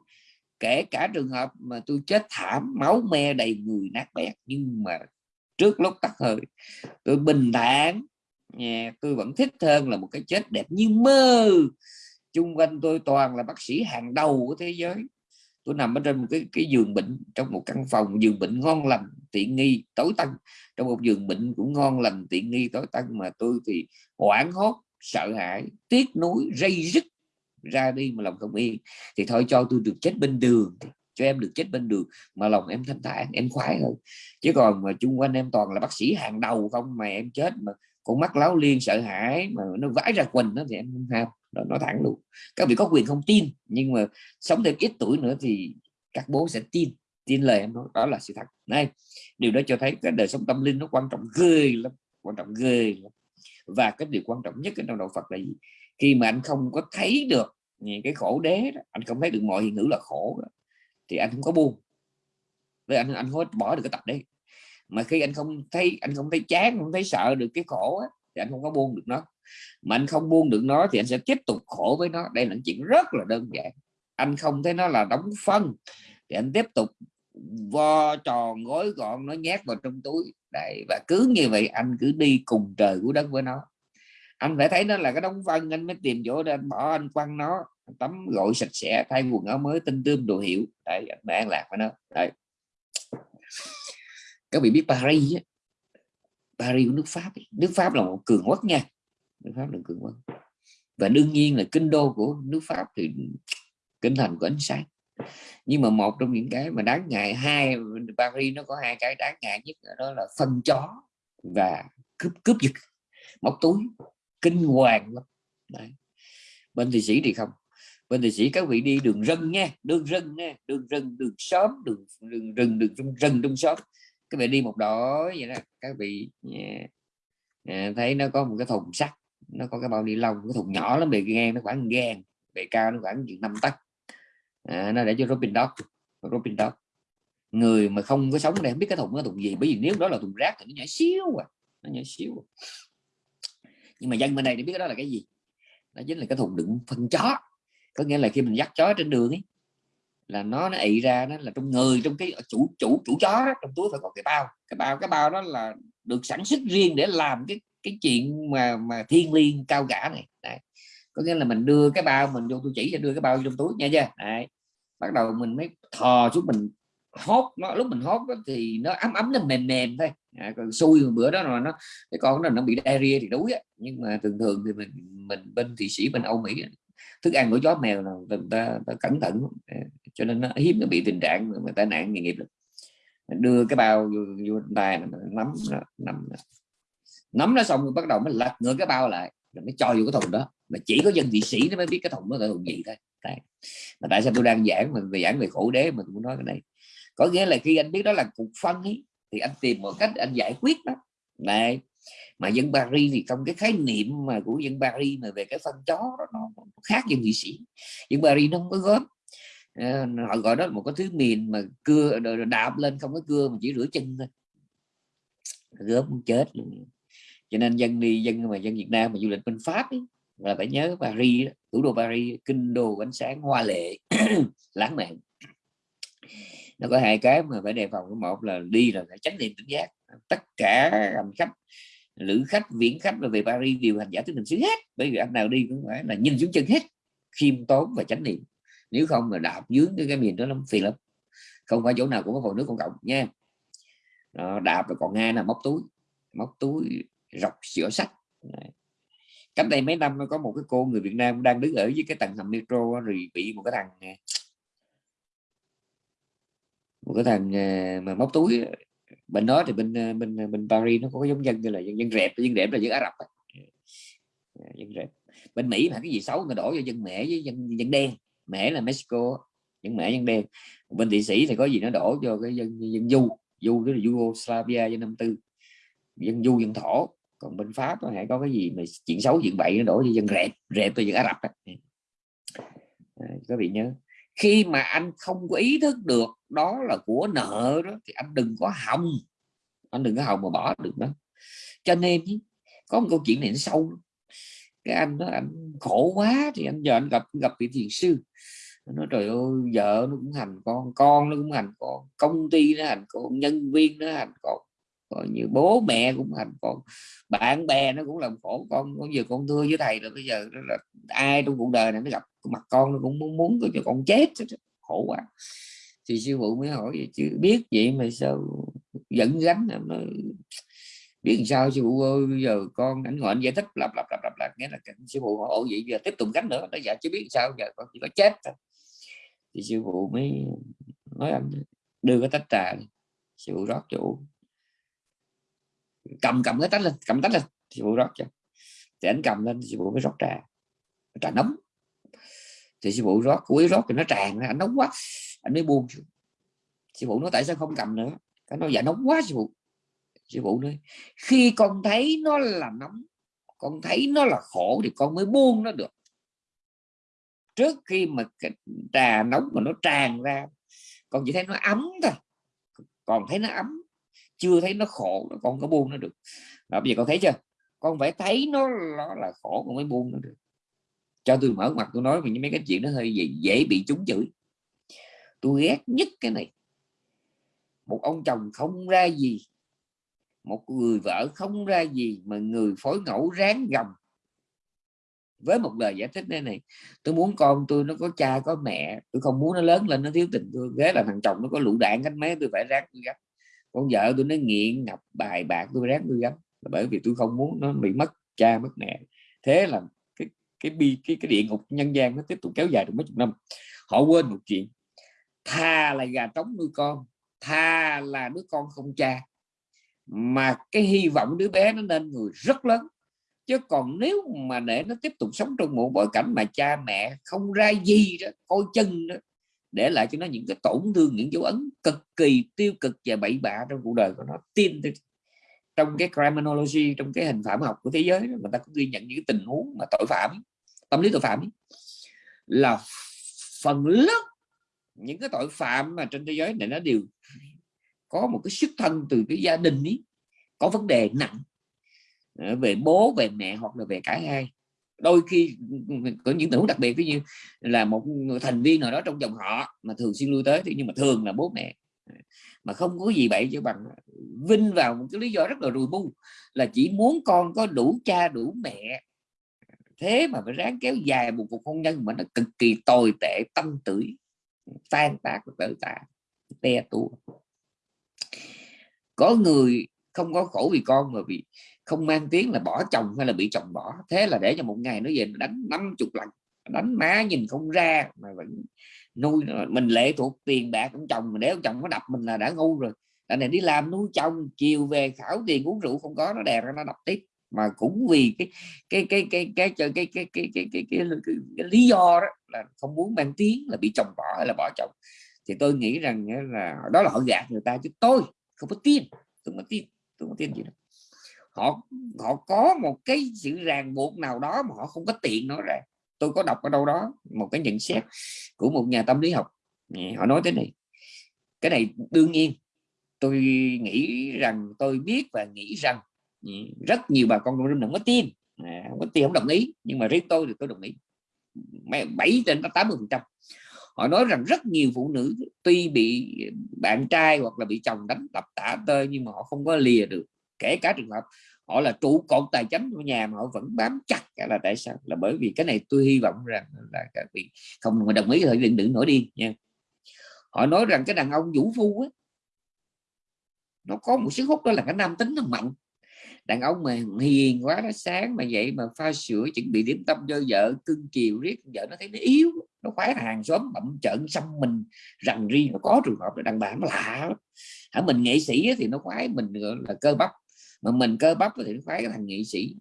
Speaker 1: kể cả trường hợp mà tôi chết thảm, máu me đầy người nát bét, nhưng mà trước lúc tắt hơi, tôi bình thản. Nhà tôi vẫn thích hơn là một cái chết đẹp như mơ. Chung quanh tôi toàn là bác sĩ hàng đầu của thế giới tôi nằm ở trên một cái cái giường bệnh, trong một căn phòng giường bệnh ngon lành, tiện nghi, tối tân. Trong một giường bệnh cũng ngon lành, tiện nghi, tối tân mà tôi thì hoảng hốt, sợ hãi, tiếc nuối dây dứt ra đi mà lòng không yên. Thì thôi cho tôi được chết bên đường cho em được chết bên đường mà lòng em thanh thản, em khoái hơn. Chứ còn mà chung quanh em toàn là bác sĩ hàng đầu không mà em chết mà con mắt láo liên sợ hãi mà nó vãi ra quỳnh đó thì em không ham nói thẳng luôn. Các vị có quyền không tin nhưng mà sống thêm ít tuổi nữa thì các bố sẽ tin tin lời em nói. Đó là sự thật. Này điều đó cho thấy cái đời sống tâm linh nó quan trọng ghê lắm quan trọng ghê lắm. Và cái điều quan trọng nhất trong đạo Phật là gì? Khi mà anh không có thấy được cái khổ đế đó, anh không thấy được mọi hiện hữu là khổ đó, thì anh không có buông với anh anh không bỏ được cái tập đấy. Mà khi anh không thấy anh không thấy chán không thấy sợ được cái khổ á, thì anh không có buông được nó. Mà anh không buông được nó thì anh sẽ tiếp tục khổ với nó. Đây là chuyện rất là đơn giản. Anh không thấy nó là đóng phân thì anh tiếp tục vo tròn gối gọn nó nhét vào trong túi. Đây và cứ như vậy anh cứ đi cùng trời của đất với nó. Anh phải thấy nó là cái đóng phân anh mới tìm chỗ để anh bỏ, anh quăng nó tắm gội sạch sẽ, thay quần áo mới, tinh tươm đồ hiệu. Đấy, anh an lạc với nó. Đấy. Các vị biết Paris ấy. Paris của nước Pháp ấy. nước Pháp là một cường quốc nha. Nước Pháp là cường quốc. Và đương nhiên là kinh đô của nước Pháp thì kinh thành của ánh sáng. Nhưng mà một trong những cái mà đáng ngại, hai, Paris nó có hai cái đáng ngại nhất đó là phân chó và cướp cướp giật, móc túi, kinh hoàng lắm. Đấy. bên thị sĩ thì không. Bên thị sĩ các vị đi đường rừng nha, đường rừng nha, đường rừng, đường xóm, đường đường rừng, đường trong, rừng trong xóm các vị đi một đội vậy đó. Các vị yeah, thấy nó có một cái thùng sắt nó có cái bao ni lông cái thùng nhỏ lắm bề ngang nó khoảng gan bề cao nó khoảng chừng năm tấc. À, nó để cho Robin Dog Robin Dog người mà không có sống đây không biết cái thùng nó thùng gì bởi vì nếu đó là thùng rác thì nó nhỏ xíu à nó nhỏ xíu à. nhưng mà dân bên đây thì biết đó là cái gì? Nó chính là cái thùng đựng phân chó. Có nghĩa là khi mình dắt chó trên đường ấy là nó nó ị ra nó là trong người trong cái chủ chủ chủ chó đó, trong túi phải có cái bao. Cái bao cái bao đó là được sản xuất riêng để làm cái cái chuyện mà mà thiên liêng cao cả này. Đấy. có nghĩa là mình đưa cái bao mình vô tôi chỉ cho đưa cái bao trong túi nha chưa? Đấy. bắt đầu mình mới thò xuống mình hốt nó lúc mình hốt đó, thì nó ấm ấm nó mềm mềm thôi. À, còn xui bữa đó là nó cái con nó nó bị diarrhea thì đuối á. Nhưng mà thường thường thì mình mình bên thị sĩ bên Âu Mỹ thức ăn của chó mèo là người ta, ta cẩn thận à, cho nên nó hiếm nó bị tình trạng mà tai nạn nghề nghiệp được đưa cái bao vô, vô tay nắm nắm nắm nó xong bắt đầu mới lật ngửa cái bao lại rồi mới cho vô cái thùng đó. Mà chỉ có dân thị sĩ nó mới biết cái thùng đó là thùng gì thôi. Đấy. mà tại sao tôi đang giảng mình về giảng về khổ đế mà tôi muốn nói cái này? Có nghĩa là khi anh biết đó là cục phân ấy, thì anh tìm một cách anh giải quyết đó này mà dân Paris thì trong cái khái niệm mà của dân Paris mà về cái phân chó đó, nó khác dân thị sĩ. Dân Paris nó không có gớm. À, họ gọi đó là một cái thứ miền mà cưa đạp lên không có cưa mà chỉ rửa chân thôi. Gớm chết luôn. Cho nên dân đi dân mà dân Việt Nam mà du lịch bên Pháp ấy, là phải nhớ Paris thủ đô Paris kinh đô ánh sáng hoa lệ lãng mạn. Nó có hai cái mà phải đề phòng. Một là đi là phải tránh niệm tỉnh giác. Tất cả hành khách lữ khách viễn khách và về Paris đều hành giả tứ niệm xứ hết. Bởi vì anh nào đi cũng phải là nhìn xuống chân hết. Khiêm tốn và chánh niệm. Nếu không là đạp dướng cái, cái miền đó lắm phiền lắm. Không phải chỗ nào cũng có hồ nước công cộng nha. Đó, đạp rồi còn nghe là móc túi. Móc túi rọc sửa sách. Cách đây mấy năm nó có một cái cô người Việt Nam đang đứng ở dưới cái tầng hầm metro rồi bị một cái thằng à, một cái thằng à, mà móc túi bên đó thì bên ờ, bên ờ, bên Paris nó có giống dân như là dân dân rẹp dân rẹp là dân Ả Rập dạ, dân rẹp bên Mỹ mà cái gì xấu người đổ cho dân mẹ với dân dân đen. Mẹ là Mexico dân mẹ dân đen. Bên thụy sĩ thì có gì nó đổ cho cái dân dân du. Du tức là Yugoslavia dân năm tư. Dân du dân thổ. Còn bên Pháp có có cái gì mà chuyện xấu chuyện bậy nó đổ cho dân rẹp rẹp từ dân Ả Rập à, các vị nhớ? Khi mà anh không có ý thức được đó là của nợ đó, thì anh đừng có hòng. Anh đừng có hòng mà bỏ được đó. Cho nên có một câu chuyện này nó sâu cái anh đó, anh khổ quá thì anh giờ anh gặp gặp vị thiền sư. Nó trời ơi, vợ nó cũng hành con con nó cũng hành con, công ty nó hành con, nhân viên nó hành con còn như bố mẹ cũng hành con, bạn bè nó cũng làm khổ con con giờ con thưa với thầy là bây giờ là ai trong cuộc đời này nó gặp mặt con nó cũng muốn muốn cho con chết khổ quá. Thì sư phụ mới hỏi vậy, chứ biết vậy mà sao dẫn gánh nó biết làm sao, sư phụ ơi, bây giờ con ảnh ngồi giải thích, lặp lặp lặp lặp lặp nghĩa là sư phụ hỏi vậy giờ tiếp tục gánh nữa? Nó dạ chứ biết sao, giờ con chỉ có chết thôi. Thì sư phụ mới nói, anh đưa cái tách trà sư phụ rót chỗ cầm cầm cái tách lên, cầm tách lên sư phụ rót cho thì anh cầm lên sư phụ mới rót trà. Trà nóng. Thì sư phụ rót cuối rót thì nó tràn ra, anh nóng quá. Anh mới buông sư phụ nói, tại sao không cầm nữa? Cái nó dạ nóng quá sư phụ sư phụ nói, khi con thấy nó là nóng, con thấy nó là khổ thì con mới buông nó được. Trước khi mà cái trà nóng mà nó tràn ra, con chỉ thấy nó ấm thôi. Còn thấy nó ấm chưa thấy nó khổ con có buông nó được. Đó, bây giờ con thấy chưa? Con phải thấy nó, nó là khổ con mới buông nó được. Cho tôi mở mặt tôi nói về những mấy cái chuyện nó hơi dễ, dễ bị trúng chửi. Tôi ghét nhất cái này. Một ông chồng không ra gì một người vợ không ra gì mà người phối ngẫu ráng gầm với một lời giải thích này này tôi muốn con tôi nó có cha có mẹ tôi không muốn nó lớn lên nó thiếu tình thương. Ghế là thằng chồng nó có lũ đạn cánh mấy tôi phải ráng tôi gấp con vợ tôi nó nghiện ngập bài bạc tôi ráng tôi gấp là bởi vì tôi không muốn nó bị mất cha, mất mẹ. Thế là cái cái bi, cái cái địa ngục nhân gian nó tiếp tục kéo dài được mấy chục năm. Họ quên một chuyện. Tha là gà trống nuôi con, tha là đứa con không cha. Mà cái hy vọng đứa bé nó nên người rất lớn. Chứ còn nếu mà để nó tiếp tục sống trong một bối cảnh mà cha mẹ không ra gì đó, coi chân đó để lại cho nó những cái tổn thương những dấu ấn cực kỳ tiêu cực và bậy bạ trong cuộc đời của nó. Tin trong cái criminology trong cái hình phạm học của thế giới đó, người ta cũng ghi nhận những tình huống mà tội phạm tâm lý tội phạm ấy, là phần lớn những cái tội phạm mà trên thế giới này nó đều có một cái xuất thân từ cái gia đình ấy có vấn đề nặng ờ, về bố về mẹ hoặc là về cả hai đôi khi ừ, ừ, có những tình huống đặc biệt, ví như là một thành viên nào đó trong dòng họ mà thường xuyên lui tới thì nhưng mà thường là bố mẹ, mà không có gì vậy cho bằng vinh vào một cái lý do rất là rùi bu là chỉ muốn con có đủ cha, đủ mẹ. Thế mà phải ráng kéo dài một cuộc hôn nhân mà nó cực kỳ tồi tệ, tâm tử tan tác tự tạ te tua. Có người không có khổ vì con mà vì không mang tiếng là bỏ chồng hay là bị chồng bỏ thế là để cho một ngày nó về nó đánh năm chục lần đánh má nhìn không ra mà vẫn nuôi mình lệ thuộc tiền bạc của chồng mà nếu chồng có đập mình là đã ngu rồi anh này đi làm nuôi chồng chiều về khảo tiền uống rượu không có nó đè ra nó đập tiếp mà cũng vì cái cái cái cái cái cái cái cái cái cái, cái, cái, cái lý do đó là không muốn mang tiếng là bị chồng bỏ hay là bỏ chồng thì tôi nghĩ rằng là đó là họ gạt người ta chứ tôi không có tin tôi không có tin tôi không có tin gì đâu họ họ có một cái sự ràng buộc nào đó mà họ không có tiện nói ra. Tôi có đọc ở đâu đó một cái nhận xét của một nhà tâm lý học. Họ nói thế này cái này đương nhiên tôi nghĩ rằng tôi biết và nghĩ rằng ừ, rất nhiều bà con đồng đừng có tin. À, không có tin không đồng ý. Nhưng mà riêng tôi thì tôi đồng ý. Bảy trên tám mươi phần trăm. Họ nói rằng rất nhiều phụ nữ tuy bị bạn trai hoặc là bị chồng đánh đập tả tơi nhưng mà họ không có lìa được kể cả trường hợp họ là trụ cột tài chính của nhà mà họ vẫn bám chặt là tại sao? Là bởi vì cái này tôi hy vọng rằng là các vị không đồng ý thì đừng đừng nổi đi nha. Họ nói rằng cái đàn ông vũ phu á, nó có một sức hút đó là cái nam tính nó mạnh. Đàn ông mà hiền quá, nó sáng mà vậy mà pha sữa, chuẩn bị điểm tâm cho vợ, cưng chiều riết, vợ nó thấy nó yếu, nó khoái hàng xóm, bậm trợn xăm mình. Rằng riêng nó có trường hợp là đàn bà nó lạ hả, mình nghệ sĩ thì nó khoái, mình là cơ bắp mà mình cơ bắp thì nó khoái cái thằng nghệ sĩ.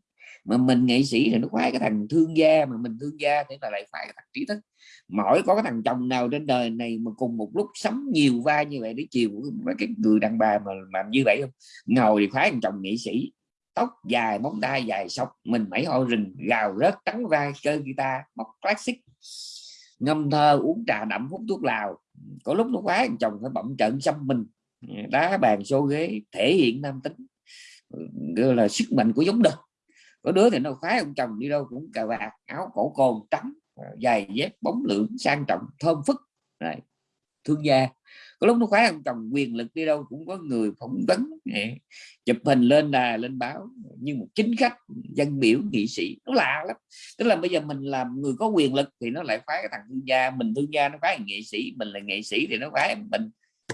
Speaker 1: Mà mình nghệ sĩ thì nó khoái cái thằng thương gia, mà mình thương gia thì là lại phải cái thằng trí thức. Mỗi có cái thằng chồng nào trên đời này mà cùng một lúc sắm nhiều vai như vậy để chiều mấy cái người đàn bà mà làm như vậy không? Ngồi thì khoái thằng chồng nghệ sĩ. Tóc dài, móng tay dài, sọc, mình mẩy ho rình gào rớt trắng vai, chơi guitar, móc classic. Ngâm thơ, uống trà đậm, hút thuốc lào. Có lúc nó khoái thằng chồng phải bậm trận xăm mình. Đá bàn, xô ghế, thể hiện nam tính gọi là sức mạnh của giống đực. Có đứa thì nó khoái ông chồng đi đâu cũng cà vạt áo cổ cồn trắng ờ, giày dép bóng lượng sang trọng thơm phức. Này thương gia. Có lúc nó khoái ông chồng quyền lực đi đâu cũng có người phỏng vấn chụp hình lên đà lên báo như một chính khách dân biểu nghị sĩ. Nó lạ lắm. Tức là bây giờ mình làm người có quyền lực thì nó lại khoái cái thằng thương gia. Mình thương gia nó khoái nghệ sĩ mình là nghệ sĩ thì nó khoái mình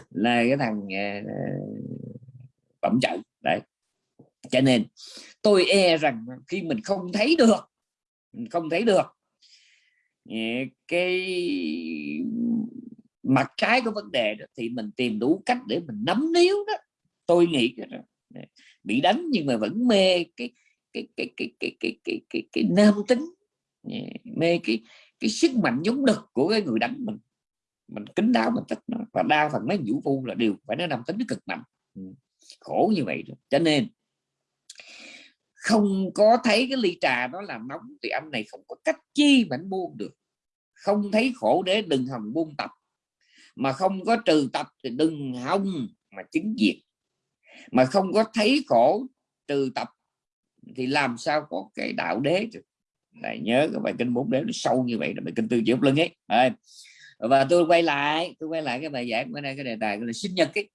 Speaker 1: là cái thằng ờ, ờ, uh, bẩm đấy cho nên tôi e rằng khi mình không thấy được không thấy được cái mặt trái của vấn đề đó thì mình tìm đủ cách để mình nắm níu đó. Tôi nghĩ đó, bị đánh nhưng mà vẫn mê cái cái cái cái cái cái cái cái, cái nam tính mê cái cái sức mạnh giống đực của cái người đánh mình. Mình kính đáo mình thích nó. Và đa phần mấy vũ phu là đều phải nó nam tính nó cực mạnh. Ừ, khổ như vậy đó. cho nên không có thấy cái ly trà đó là nóng, thì anh này không có cách chi mà anh buông được. Không thấy khổ để đừng hòng buông tập. Mà không có trừ tập thì đừng hông mà chứng diệt. Mà không có thấy khổ trừ tập thì làm sao có cái đạo đế được lại nhớ cái bài kinh bốn đế nó sâu như vậy là bài kinh tư diệu lưng ấy. Và tôi quay lại, tôi quay lại cái bài giảng bữa nay cái đề tài là sinh nhật ấy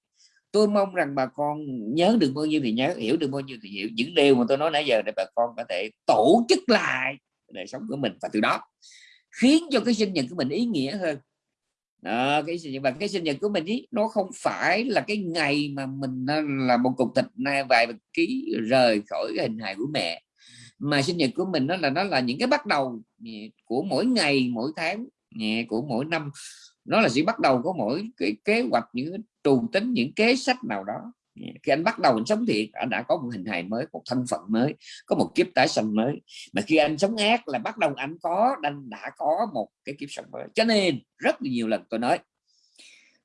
Speaker 1: tôi mong rằng bà con nhớ được bao nhiêu thì nhớ hiểu được bao nhiêu thì hiểu. Những điều mà tôi nói nãy giờ để bà con có thể tổ chức lại đời sống của mình và từ đó khiến cho cái sinh nhật của mình ý nghĩa hơn. Đó, cái sinh nhật và cái sinh nhật của mình ý, nó không phải là cái ngày mà mình là một cục thịt nay vài ký rời khỏi hình hài của mẹ. Mà sinh nhật của mình nó là nó là những cái bắt đầu của mỗi ngày mỗi tháng của mỗi năm nó là chỉ bắt đầu có mỗi cái kế hoạch những trù tính những kế sách nào đó. Khi anh bắt đầu anh sống thiện anh đã có một hình hài mới một thân phận mới có một kiếp tái sanh mới. Mà khi anh sống ác là bắt đầu anh có anh đã có một cái kiếp sống mới. Cho nên rất nhiều lần tôi nói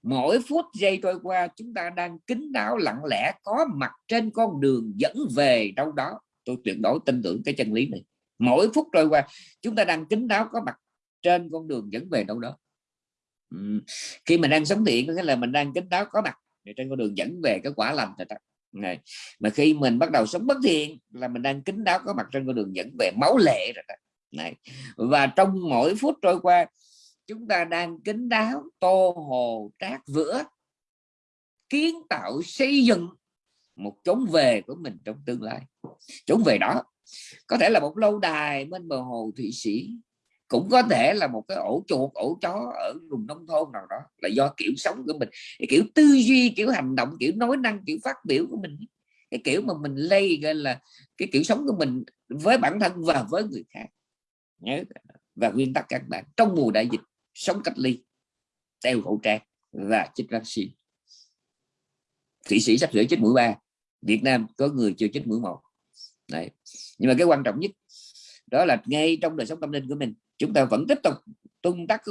Speaker 1: mỗi phút giây trôi qua chúng ta đang kính đáo lặng lẽ có mặt trên con đường dẫn về đâu đó. Tôi tuyệt đối tin tưởng cái chân lý này. Mỗi phút trôi qua chúng ta đang kính đáo có mặt trên con đường dẫn về đâu đó khi mình đang sống thiện có nghĩa là mình đang kính đáo có mặt trên con đường dẫn về cái quả lành này, mà khi mình bắt đầu sống bất thiện là mình đang kính đáo có mặt trên con đường dẫn về máu lệ rồi đó. này, và trong mỗi phút trôi qua, chúng ta đang kính đáo, tô hồ, trát vữa, kiến tạo, xây dựng một chốn về của mình trong tương lai chốn về đó, có thể là một lâu đài bên bờ hồ thụy sĩ cũng có thể là một cái ổ chuột, ổ chó ở vùng nông thôn nào đó, là do kiểu sống của mình. Cái kiểu tư duy, kiểu hành động, kiểu nói năng, kiểu phát biểu của mình. Cái kiểu mà mình lây gọi là, cái kiểu sống của mình với bản thân và với người khác. Nhớ và nguyên tắc các bạn, trong mùa đại dịch, sống cách ly, đeo khẩu trang và chích vaccine. Thụy sĩ sắp sửa chích mũi ba, việt nam có người chưa chích mũi một. Đấy. nhưng mà cái quan trọng nhất, đó là ngay trong đời sống tâm linh của mình chúng ta vẫn tiếp tục tuân tắc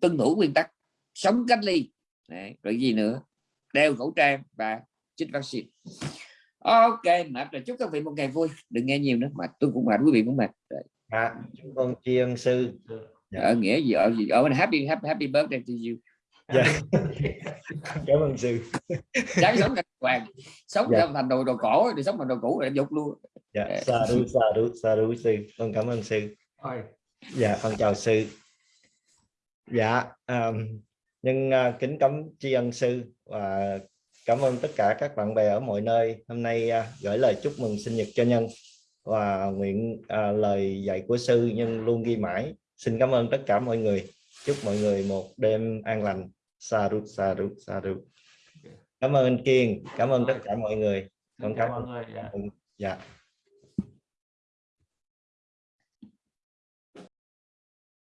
Speaker 1: tuân thủ nguyên tắc sống cách ly. Đấy, rồi gì nữa? Đeo khẩu trang và chích vaccine. Ok mà chúc các vị một ngày vui. Đừng nghe nhiều nữa mà tôi cũng mệt quý vị cũng mệt.
Speaker 2: À, chúng con tri ân sư.
Speaker 1: Dạ. ở nghĩa gì? Ở gì? Ở bên happy happy happy birthday to you.
Speaker 2: Dạ. cảm ơn sư.
Speaker 1: Sáng sống thành hoàng. Sống dạ. thành đồ đồ cổ thì sống thành đồ cũ rồi dục luôn.
Speaker 2: Dạ. Sa đu sa đu sa đu sư. Con cảm ơn sư. Thôi dạ con chào sư. Dạ um, nhưng uh, kính cấm tri ân sư và cảm ơn tất cả các bạn bè ở mọi nơi. Hôm nay uh, gửi lời chúc mừng sinh nhật cho nhân và nguyện uh, lời dạy của sư nhân luôn ghi mãi. Xin cảm ơn tất cả mọi người. Chúc mọi người một đêm an lành. Sa rút sa rút sa rút. Cảm ơn kiên cảm ơn tất cả mọi người. Con cảm ơn dạ